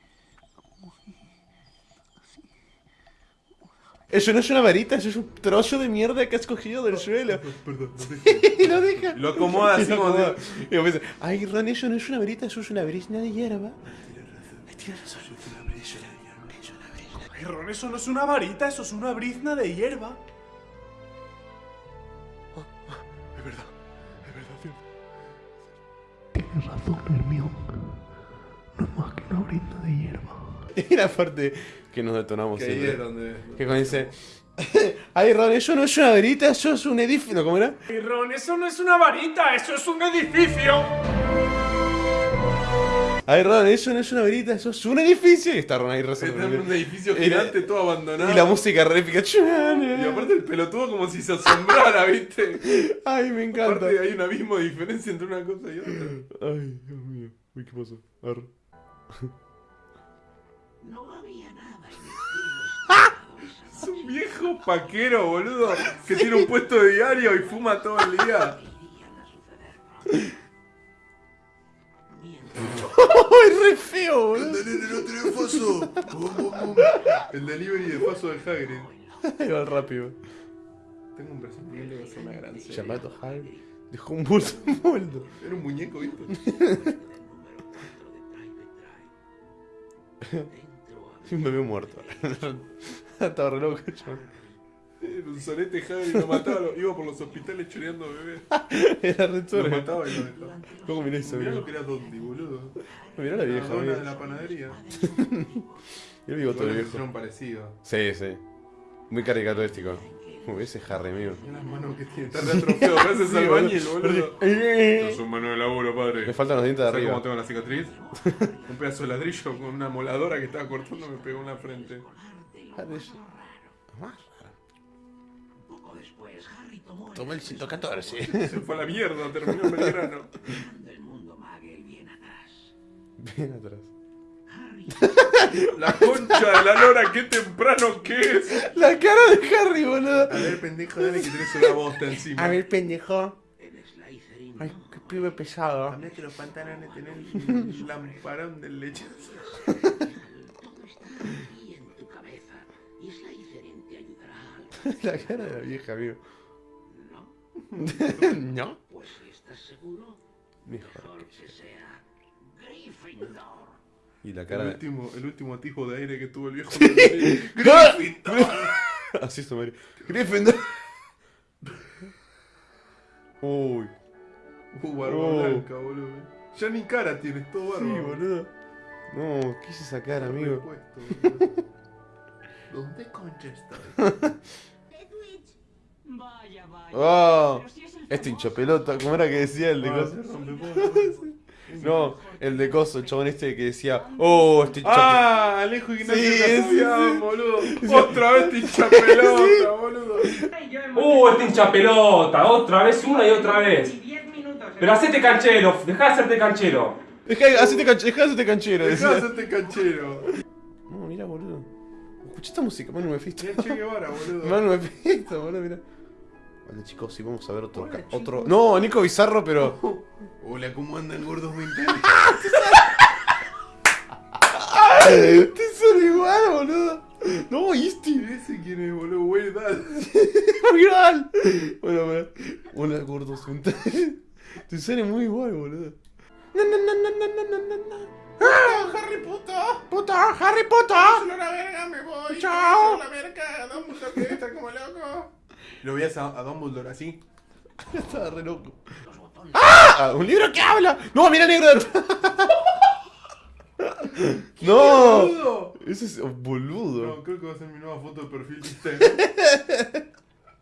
Eso no es una varita, eso es un trozo de mierda que has cogido del suelo. Perdón, no [laughs] y lo deja. Lo acomoda así como de- Y después dice, Ay, Ron, eso no es una varita, eso es una brisna de hierba. Ay, tienes razón. Ay, Ron, eso no es una varita, eso es una brizna de hierba. Es verdad, es verdad, cierto. Tienes razón, Hermión. No es más que una brinda de hierba. [laughs] Y la parte que nos detonamos Que ahí es donde. Que cuando dice, [laughs] ay Ron, eso no es una varita, eso es un edificio. ¿No, ¿Cómo era? Ay, Ron, eso no es una varita, eso es un edificio. Ay Ron, eso no es una varita, eso es un edificio. Y está Ron ahí Está rezando. en un edificio Y la- gigante, todo abandonado. Y la música re. Y aparte el pelotudo como si se asombrara, ¿viste? Ay, me encanta. Aparte hay un abismo de diferencia entre una cosa y otra. Ay, Dios mío. Uy, ¿qué pasó? Arre. Es un viejo paquero, boludo, que tiene un puesto de diario y fuma todo el día. Ay, re feo, boludo. faso. El delivery de paso del Hagrid. Ahí va rápido. Tengo un presentimiento que va a ser una gran serie. Llamado Hagrid. Dejó un bolso [laughs] en moldo. Era un muñeco, ¿viste? Un bebé muerto. [laughs] Estaba re loco, chaval. Era un solete Hagrid, lo mataba, lo- iba por los hospitales choreando bebés. [laughs] Era re Lo chorro. mataba y lo dejaba. ¿Cómo mirá eso, Mirá lo que era Dondi, boludo. Mirá la vieja, La dona de la panadería. Y el bigote Igual del le viejo. pusieron parecido. Sí, sí. Muy caricaturístico. Uh, ese Harry, amigo. Mira las manos que tiene. Está reatrofiado. [laughs] Parece Sí, albañil, boludo. boludo. Esto es un mano de laburo, padre. Me faltan los dientes de ¿Sabes arriba. cómo tengo la cicatriz? [laughs] un pedazo de ladrillo con una moladora que estaba cortando me pegó en la frente. Tomé el 114. Se fue a la mierda, terminó en Belgrano. [laughs] Bien atrás. [laughs] La concha de la lora, qué temprano que es. La cara de Harry, boludo. A ver, pendejo, dale que tenés una bosta encima. A ver, pendejo. Ay, qué pibe pesado. Cambiate los pantalones, tenés [laughs] el lamparón del lechazo. [laughs] La cara de la vieja, amigo. ¿No? [laughs] Pues si estás seguro, Mejor. que sea Gryffindor. Y la El cara de... último, el último atisbo de aire que tuvo el viejo. [laughs] Así es, Mario. Gryffindor. Uy. Uh, barba Oh. blanca, boludo. Ya ni cara tienes, todo barba. Sí, boludo. No, ¿qué hice esa cara, amigo? ¿Dónde concha estoy? Vaya, vaya. Oh, este hincha pelota, ¿cómo era que decía el de Ah, coso? [laughs] No, el de coso, el chabón este que decía, oh, este hincha Ah, Alejo Ignacio Sí, Casabian, sí, sí. boludo. [laughs] Otra vez te hincha pelota, boludo. Uh, este hincha pelota, otra vez, una y otra vez. Pero hacete canchero, dejá de hacerte canchero. Dejá, hacete canchero, dejá de hacerte canchero, Dejá de hacerte canchero. No, mira, boludo. Escucha esta música, Manu Mephisto. Mira Che Guevara, boludo. [laughs] Manu Mephisto, boludo, mira. Chicos, sí, vamos a ver otro... Otro... No, Nico Bizarro, pero... [laughs] Hola, ¿cómo andan gordos mentales? [laughs] [laughs] Te son igual, boludo. No, este. Ese quién es, boludo, verdad. Real. Bueno, bueno. Hola, gordos mentales. Te sale muy igual, boludo. No, no, ¡Ah! ¡Ah, ¡Harry Potter! ¡Puta! ¡Harry Potter! ¡Solo la verga, me voy! ¡Chao! Lo veías a, a Dumbledore así. [laughs] Estaba re loco. ¡Ah! ¡Un libro que habla! ¡No, mira negro! [laughs] ¡No! boludo! Ese es boludo. No, creo que va a ser mi nueva foto de perfil de Instagram.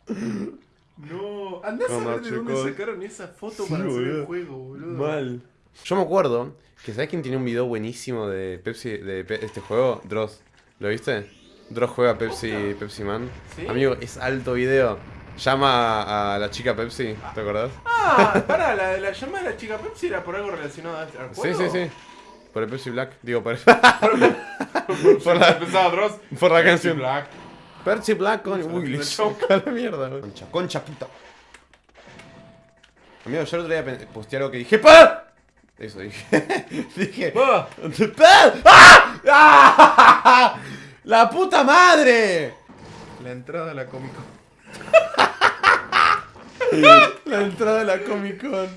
[laughs] No, andás a ver de dónde sacaron esa foto Sí, para hacer el boludo. juego, boludo. Mal. Yo me acuerdo que ¿sabes quién tiene un video buenísimo de Pepsi de Pe- este juego? Dross. ¿Lo viste? Dross juega Pepsi Pepsi Man. ¿Sí? Amigo, es alto video. Llama a, a la chica Pepsi, ¿te acordás? Ah, pará, la, la llamada de la chica Pepsi era por algo relacionado al al Sí, juego. sí, sí. Por el Pepsi Black. Digo, por, por [laughs] por la, Dross. por la Pepsi canción. Black. Percy Black con. Uy, la mierda, güey. Concha, concha puta. Amigo, yo el otro día posteé algo que dije ¡Pa! Eso dije. [laughs] dije. ¡Pa! ¡Ah! ¡Ah! ¡La puta madre! La entrada a la Comic Con. La entrada de la Comic Con.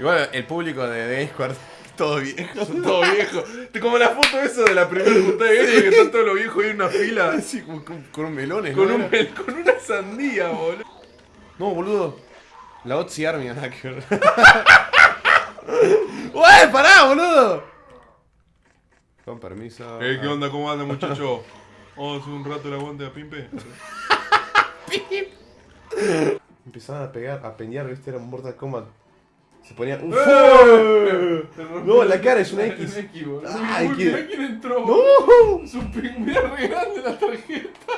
Igual el público de, de Discord, [laughs] todo viejo. Son todo viejo. Como la foto esa de la primera juntada de viejo que están todos los viejos ahí en una fila. Así, con, con, melones, Con, ¿no? un, mel- con una sandía, boludo. No, boludo. La Otzi Army, nada que ver. [laughs] ¡Ué, pará, boludo! Con permiso. Eh, ¿qué onda? ¿Cómo anda, muchacho? [laughs] Vamos a hacer un rato el aguante a Pimpe. [laughs] Empezaban a pegar, a peñar, viste, era un Mortal Kombat. Se ponían. ¡Uf! ¡Eh! No, la cara es una X. X. Ay, Uy, quién entró. ¡No! Su pingüe re grande la tarjeta.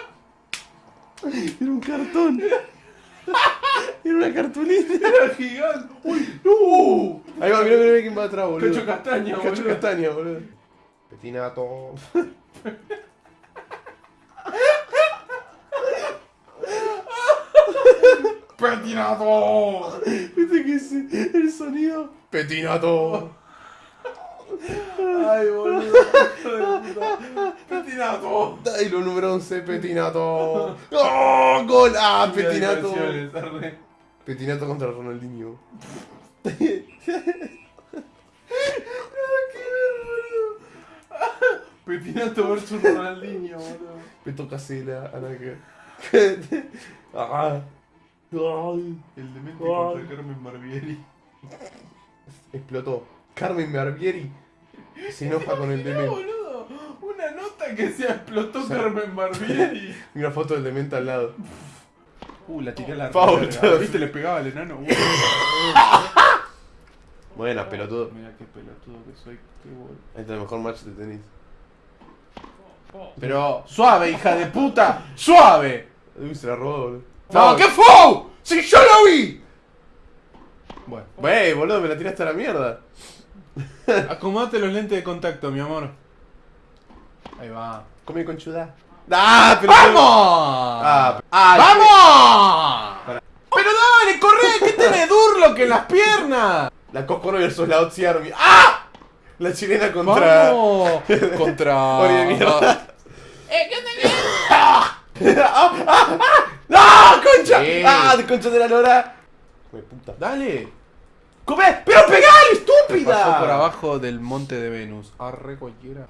Era un cartón. [laughs] Era una cartulina. Era gigante. ¡Uy! ¡No! Ahí va, mirá, mirá, quién va atrás, boludo. Cacho castaña, Cacho boludo. castaña, boludo. Petinato. [laughs] ¡Petinato! ¿Viste que es el sonido? Petinato. Ay, boludo. Petinato. Ay, lo número 11, Petinato. [laughs] ¡Oh! ¡Gol! ¡Ah, Petinato! Petinato contra Ronaldinho. [laughs] Petinato versus Ronaldinho, boludo. Peto Casela, Anaque. [laughs] ah. Ay. El demente contra Carmen Barbieri. [laughs] Explotó. Carmen Barbieri se enoja con el demente. boludo. Una nota que se explotó O sea, Carmen Barbieri. [laughs] Una foto del demente al lado. Uh, la tiré a la verga. ¿Viste? Le pegaba al enano. Uh. [laughs] Buena, pelotudo. Mira qué pelotudo que soy. Qué bol- Este es el mejor match de tenis. Pero, suave, hija de puta. ¡Suave! Uy, se la robó, boludo. ¡No, qué fue! ¡Si yo lo vi! Bueno, Wey, boludo, me la tiraste a la mierda. [laughs] acomodate los lentes de contacto, mi amor. Ahí va. Come conchuda. ¡Ah, pero. ¡Vamos! Ah, pe- ah, ¡Vamos! ¡Pero dale, corre! ¿Qué [laughs] tenés Durlock en las piernas? La Coscoro versus la Otzi Army. ¡Ah! La chilena contra. ¡Vamos! Contra... [laughs] De mierda. ¡Ah! ¡Ah! ¡Ah! ¡Ah! ¡Concha! Sí. ¡Ah! de concha de la lora! Hijo de puta. ¡Dale! ¡Come! ¡Pero pegale, estúpida! Pasó por abajo del monte de Venus. Arre cualquiera.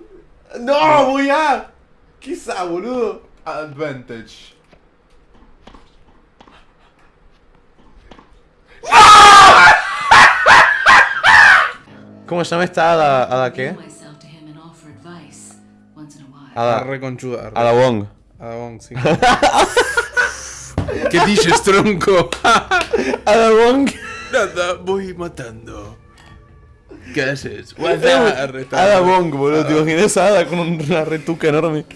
¡No! ¡Voy a! ¿Qué es esa, boludo? Advantage. [laughs] ¿Cómo se llama esta hada? ¿Hada qué? Hada. Arre conchuda. Hada Wong. Ada Wong, sí. [laughs] ¿Qué dices, tronco? [laughs] Hada Wong. Nada, voy matando. ¿Qué haces? Hada Wong, boludo. ¿Te imaginas esa hada con una retuca enorme?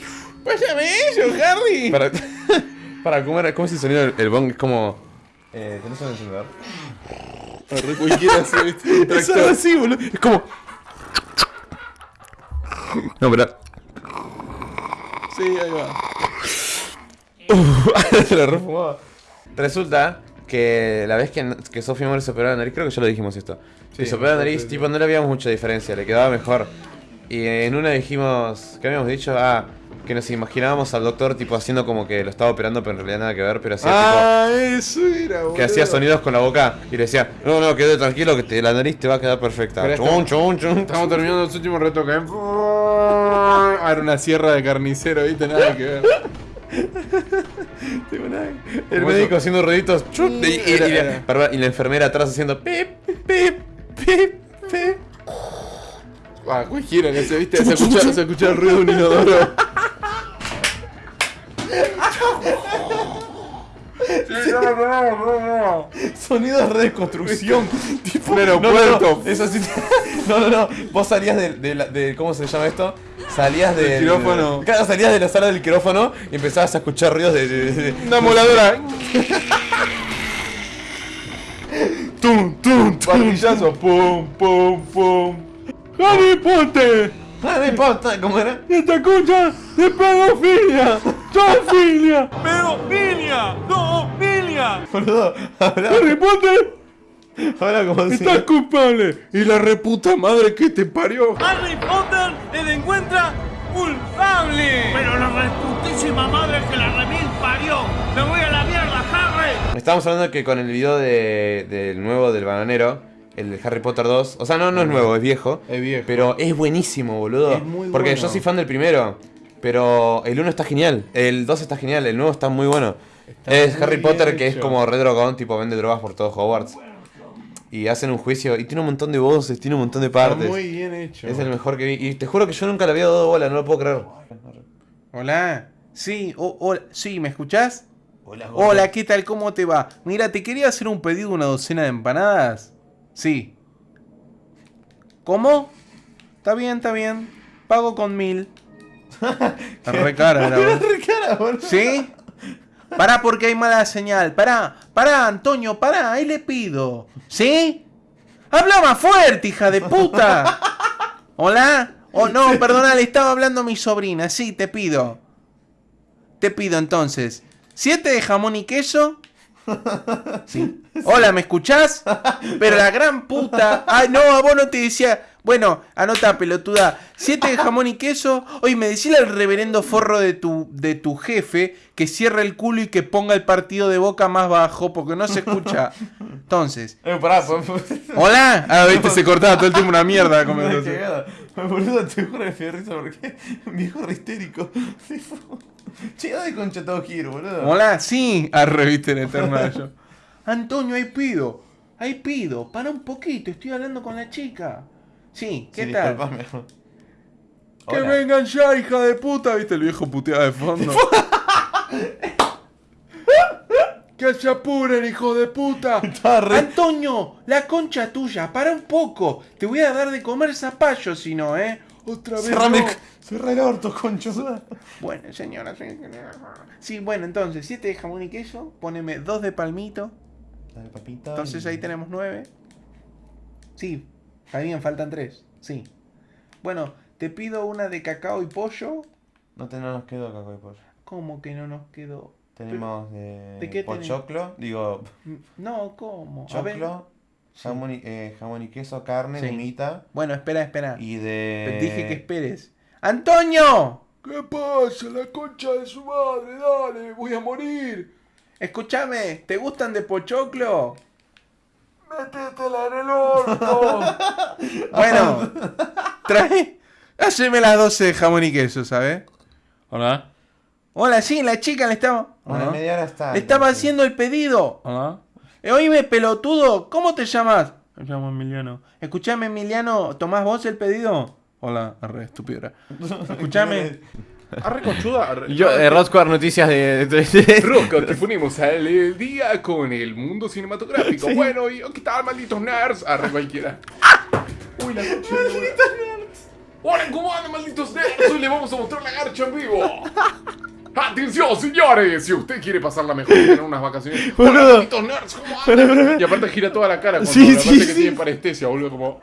Pásame eso, Harry. Para, [laughs] para ¿cómo, era, ¿cómo es el sonido del el bong? Es como... Eh, ¿Tenés un encendedor? Arre cualquiera. Es algo así, boludo. Es como... No, pero... Sí, ahí va. [laughs] Se la refumaba. Resulta que la vez que, que Sofía Mori se operó la nariz, creo que ya lo dijimos esto. Sí, se operó la nariz, sí, tipo, no le habíamos mucha diferencia, le quedaba mejor. Y en una dijimos, ¿qué habíamos dicho? Ah, que nos imaginábamos al doctor tipo haciendo como que lo estaba operando, pero en realidad nada que ver, pero hacía Ah, eso era, tipo. boludo. Que hacía sonidos con la boca y le decía, no, no, quédate tranquilo que te- la nariz te va a quedar perfecta. Chun, estamos- chun, chun. Estamos terminando los últimos retoques. Ah, era una sierra de carnicero, ¿viste? Nada que ver. [laughs] [laughs] El médico eso. haciendo ruiditos. y, y- y Era- la, y enfermera atrás haciendo pip, pip, pip, pip. Ah, cualquiera se viste, se escucha, se escucha el ruido de un inodoro. [laughs] Sonidos de reconstrucción. [laughs] tipo, Un no, aeropuerto. No, no, eso sí. [laughs] No, no, no. Vos salías de, de, la- de- ¿Cómo se llama esto? Salías del. quirófano. Claro, salías de la sala del quirófano y empezabas a escuchar ruidos de. de- de- Una moladora. tum, tum, tum. Martillazo. Pum, pum, pum. ¡Harry Harry Potter, ¿cómo era? ¡Esta concha de pedofilia! ¡Zoofilia! ¡Pedofilia! ¡Zoofilia! Boludo, habla, ¡Harry Potter! habla como si. ¡Estás culpable! ¡Y la reputa madre que te parió! Harry Potter le encuentra culpable. Pero la reputísima madre que la remil parió. Me voy a la mierda, Harry. Estábamos hablando que con el video de, del nuevo del bananero, el Harry Potter 2, o sea, no, no es nuevo, es viejo. Es viejo. Pero es buenísimo, boludo. Es muy Porque bueno. yo soy fan del primero. Pero el 1 está genial, el 2 está genial, el nuevo está muy bueno. es muy Harry Potter que es como re drogón, tipo vende drogas por todo Hogwarts. Y hacen un juicio y tiene un montón de voces, tiene un montón de Está partes. muy bien hecho. Es el mejor que vi. Y te juro que yo nunca le había dado bola, no lo puedo creer. Hola. Sí, o- hola. Sí, ¿me escuchás? Hola, Hola, ¿qué tal? ¿Cómo te va? Mira, te quería hacer un pedido de una docena de empanadas. Sí. ¿Cómo? Está bien, está bien. Pago con mil. [laughs] Re cara, la verdad. ¿Sí? Pará porque hay mala señal. Pará, pará, Antonio, pará, ahí le pido. ¿Sí? Habla más fuerte, hija de puta. ¿Hola? Oh, no, perdona, le estaba hablando a mi sobrina. Sí, te pido. Te pido entonces. ¿Siete de jamón y queso? [laughs] Sí. Hola, ¿me escuchás? Pero la gran puta. Ay, no, a vos no te decía. Bueno, anota, pelotuda. Siete de jamón y queso. Oye, me decía el reverendo forro de tu, de tu jefe que cierre el culo y que ponga el partido de boca más bajo porque no se escucha. Entonces. Eh, pará, Hola. Ah, viste, se cortaba todo el tiempo una mierda [laughs] conversación. [laughs] Boludo, te juro que me risa porque [laughs] [laughs] un viejo re histérico. Che, de concha todo giro, boludo. Hola, sí. Arre, viste en. Antonio, ahí pido. Ahí pido. Para un poquito, estoy hablando con la chica. Sí, ¿qué Sí, tal? Que vengan ya, hija de puta. ¿Viste el viejo puteado de fondo? ¡Que se apuren, hijo de puta! [laughs] Antonio, la concha tuya, para un poco. Te voy a dar de comer zapallo si no, ¿eh? Otra vez Cerrame, no. cerrá el orto, concho. [laughs] Bueno, señora, señora. Sí, bueno, entonces, siete de jamón y queso, poneme dos de palmito. Dale, papita. Entonces ahí tenemos nueve. Sí, está bien, faltan tres. Sí. Bueno, te pido una de cacao y pollo. No, te, no nos quedó cacao y pollo. ¿Cómo que no nos quedó? Tenemos de, ¿De qué tenés? pochoclo, digo, No, ¿cómo? Choclo, jamón y, eh, jamón y queso, carne, Sí. humita Bueno, espera, espera. y de... dije que esperes. ¡Antonio! ¿Qué pasa? La concha de su madre, dale, voy a morir. Escúchame, ¿te gustan de pochoclo? Métetela en el orto. [laughs] Bueno, trae. Haceme las 12 de jamón y queso, ¿sabes? Hola. Hola, sí, la chica le estaba. Media hora está. Le estaba haciendo el pedido. Hola. Eh, oíme, pelotudo, ¿cómo te llamas? Me llamo Emiliano. Escuchame, Emiliano, ¿tomás vos el pedido? Hola, arre, estúpido. [laughs] Escuchame. Arre conchuda. arre- Yo, eh, Rodsquare Noticias de... de- de- [laughs] Roca, que ponemos al eh, día con el mundo cinematográfico. [laughs] Bueno, y ¿qué tal, malditos nerds? Arre cualquiera. Uy, la la lora. Hola, ¿cómo andan, malditos nerds? Hoy les vamos a mostrar la garcha en vivo. Atención, señores, si usted quiere pasarla mejor y tener unas vacaciones. [laughs] Boludo. nerds, ¿cómo andan? [laughs] Y aparte gira toda la cara cuando Sí, la sí, parte que sí. tiene parestesia, boludo, como...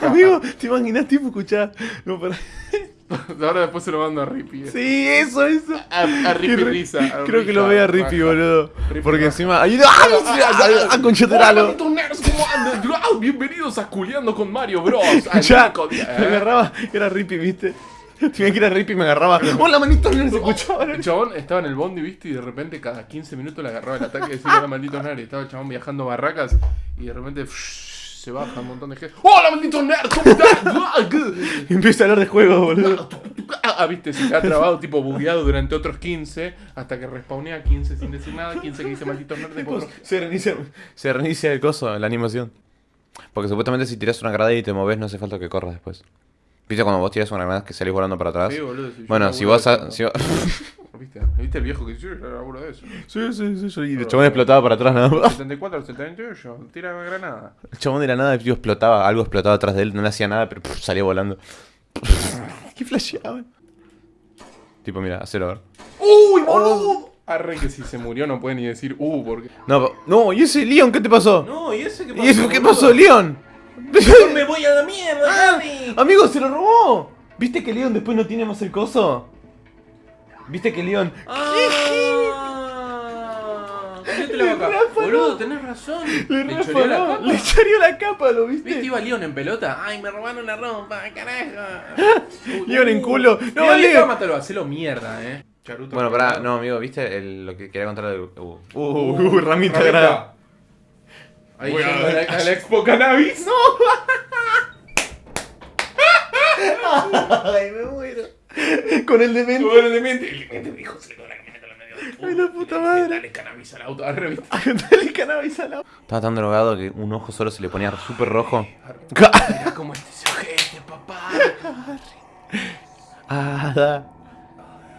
Amigo, ¿te imaginas tipo escuchar? No, para... [laughs] Ahora después se lo mando a Rippy. Sí, eso, eso. A, a Rippy Risa. a Creo que Risa, lo vea Rippy, raja. boludo. Rippy Porque encima. ¡Ay, ¡Ah! ¡Ah, concheteralo! Hola, malditos nerds, ¿cómo andan? Ah, Bienvenidos a Culeando con Mario Bros. Ya, ¿eh? agarraba, era Rippy, ¿viste? [laughs] Tenía que era Rippy y me agarraba. [laughs] ¡Hola, manito! No se escuchaba. El chabón estaba en el bondi, viste, y de repente cada 15 minutos le agarraba el ataque de decir hola malditos nerds. Y estaba el chabón viajando barracas y de repente [laughs] se baja un montón de gente. ¡Hola malditos nerds! ¿Cómo están? Y empieza a hablar de juegos, boludo. Ah, viste, se queda trabado, tipo bugueado durante otros 15 hasta que respawnea 15 sin decir nada. 15 que dice malditos nerds. después Se reinicia, se reinicia el coso, la animación. Porque supuestamente si tiras una granada y te moves, no hace falta que corras después. ¿Viste cuando vos tiras una granada que salís volando para atrás? Sí, boludo, bueno, si vos... si vos- [laughs] ¿Viste? ¿Viste el viejo que? Yo laburo de eso. Sí, sí, sí, sí. Y el chabón explotaba para atrás nada más. 74 al 78, tira granada. El chabón de la nada, tío, explotaba, algo explotaba atrás de él, no le hacía nada, pero pff, salía volando. [laughs] ¿Qué flasheaban? Tipo, mira, hacerlo a ver. ¡Uy, boludo! Arre que si se murió no puede ni decir uh, porque. No, no, ¿y ese Leon qué te pasó? No, ¿y ese qué ¿Y eso qué pasó, Leon? [laughs] me voy a la mierda, Harry! Amigo, se lo robó. ¿Viste que Leon después no tiene más el coso? ¿Viste que Leon... Ah, [laughs] la boca. Boludo, tenés razón. Le Le choreó la capa. le choreó la capa, ¿lo ¿Viste? viste? Iba Leon en pelota. Ay, me robaron la ropa, carajo. [laughs] Leon en culo. No, No, Leon. Leon. Mátalo, hacelo mierda, eh. Charuto. Bueno, pará, no, amigo, ¿viste el- lo que quería contar de... Uh, uh, uh, ramita grande. Ahí Voy a, a la- a la Expo Cannabis. Ay, me muero. Con el demente. Bueno, el demente. El demente me dijo, se le la camioneta en el medio. Ay, la puta madre. Dale cannabis al auto. [laughs] Dale cannabis al lado. Estaba tan drogado que un ojo solo se le ponía súper rojo. Mira cómo este se ojete, papá. [laughs] Ah, da.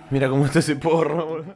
Mira cómo está ese porro, boludo.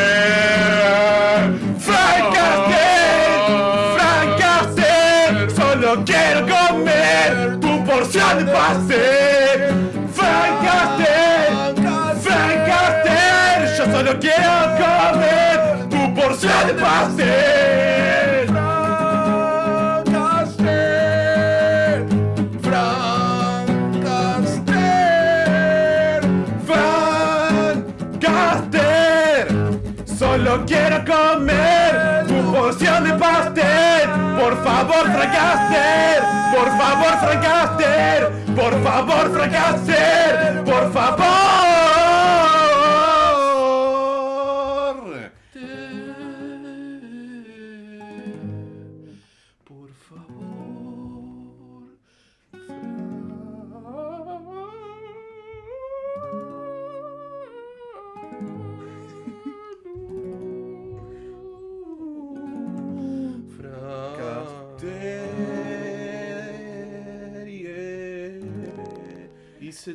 ¡Francaster! ¡Francaster! ¡Francaster! Solo quiero comer tu porción de pastel. Por favor, Francaster. Por favor, Francaster. Por favor, Francaster. Por favor.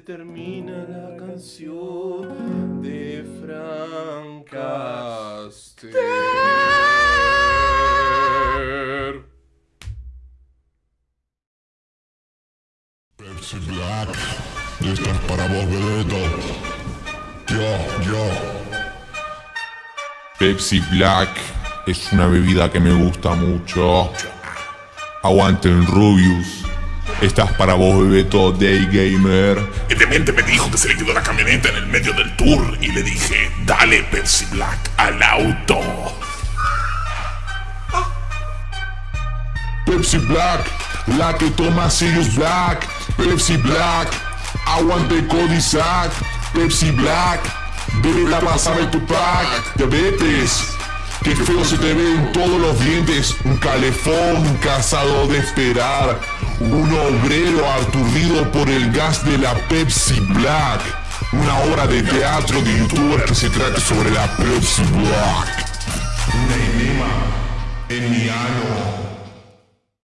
Termina la canción de Frank Caster. Pepsi Black, esto es para vos, Bebeto. Yo, yo. Pepsi Black es una bebida que me gusta mucho. Aguante el Rubius. Estás para vos, Bebeto, Day Gamer. El demente me dijo que se le quedó la camioneta en el medio del tour y le dije, dale Pepsi Black al auto. Pepsi Black, la que toma Sirius Black. Pepsi Black, aguante Codizac. Pepsi Black, bebe la pasada de tu pack. Diabetes, qué feo se te ven todos los dientes. Un calefón cansado de esperar. Un obrero aturdido por el gas de la Pepsi Black. Una obra de teatro de youtuber que se trate sobre la Pepsi Black. Una enema en mi ano.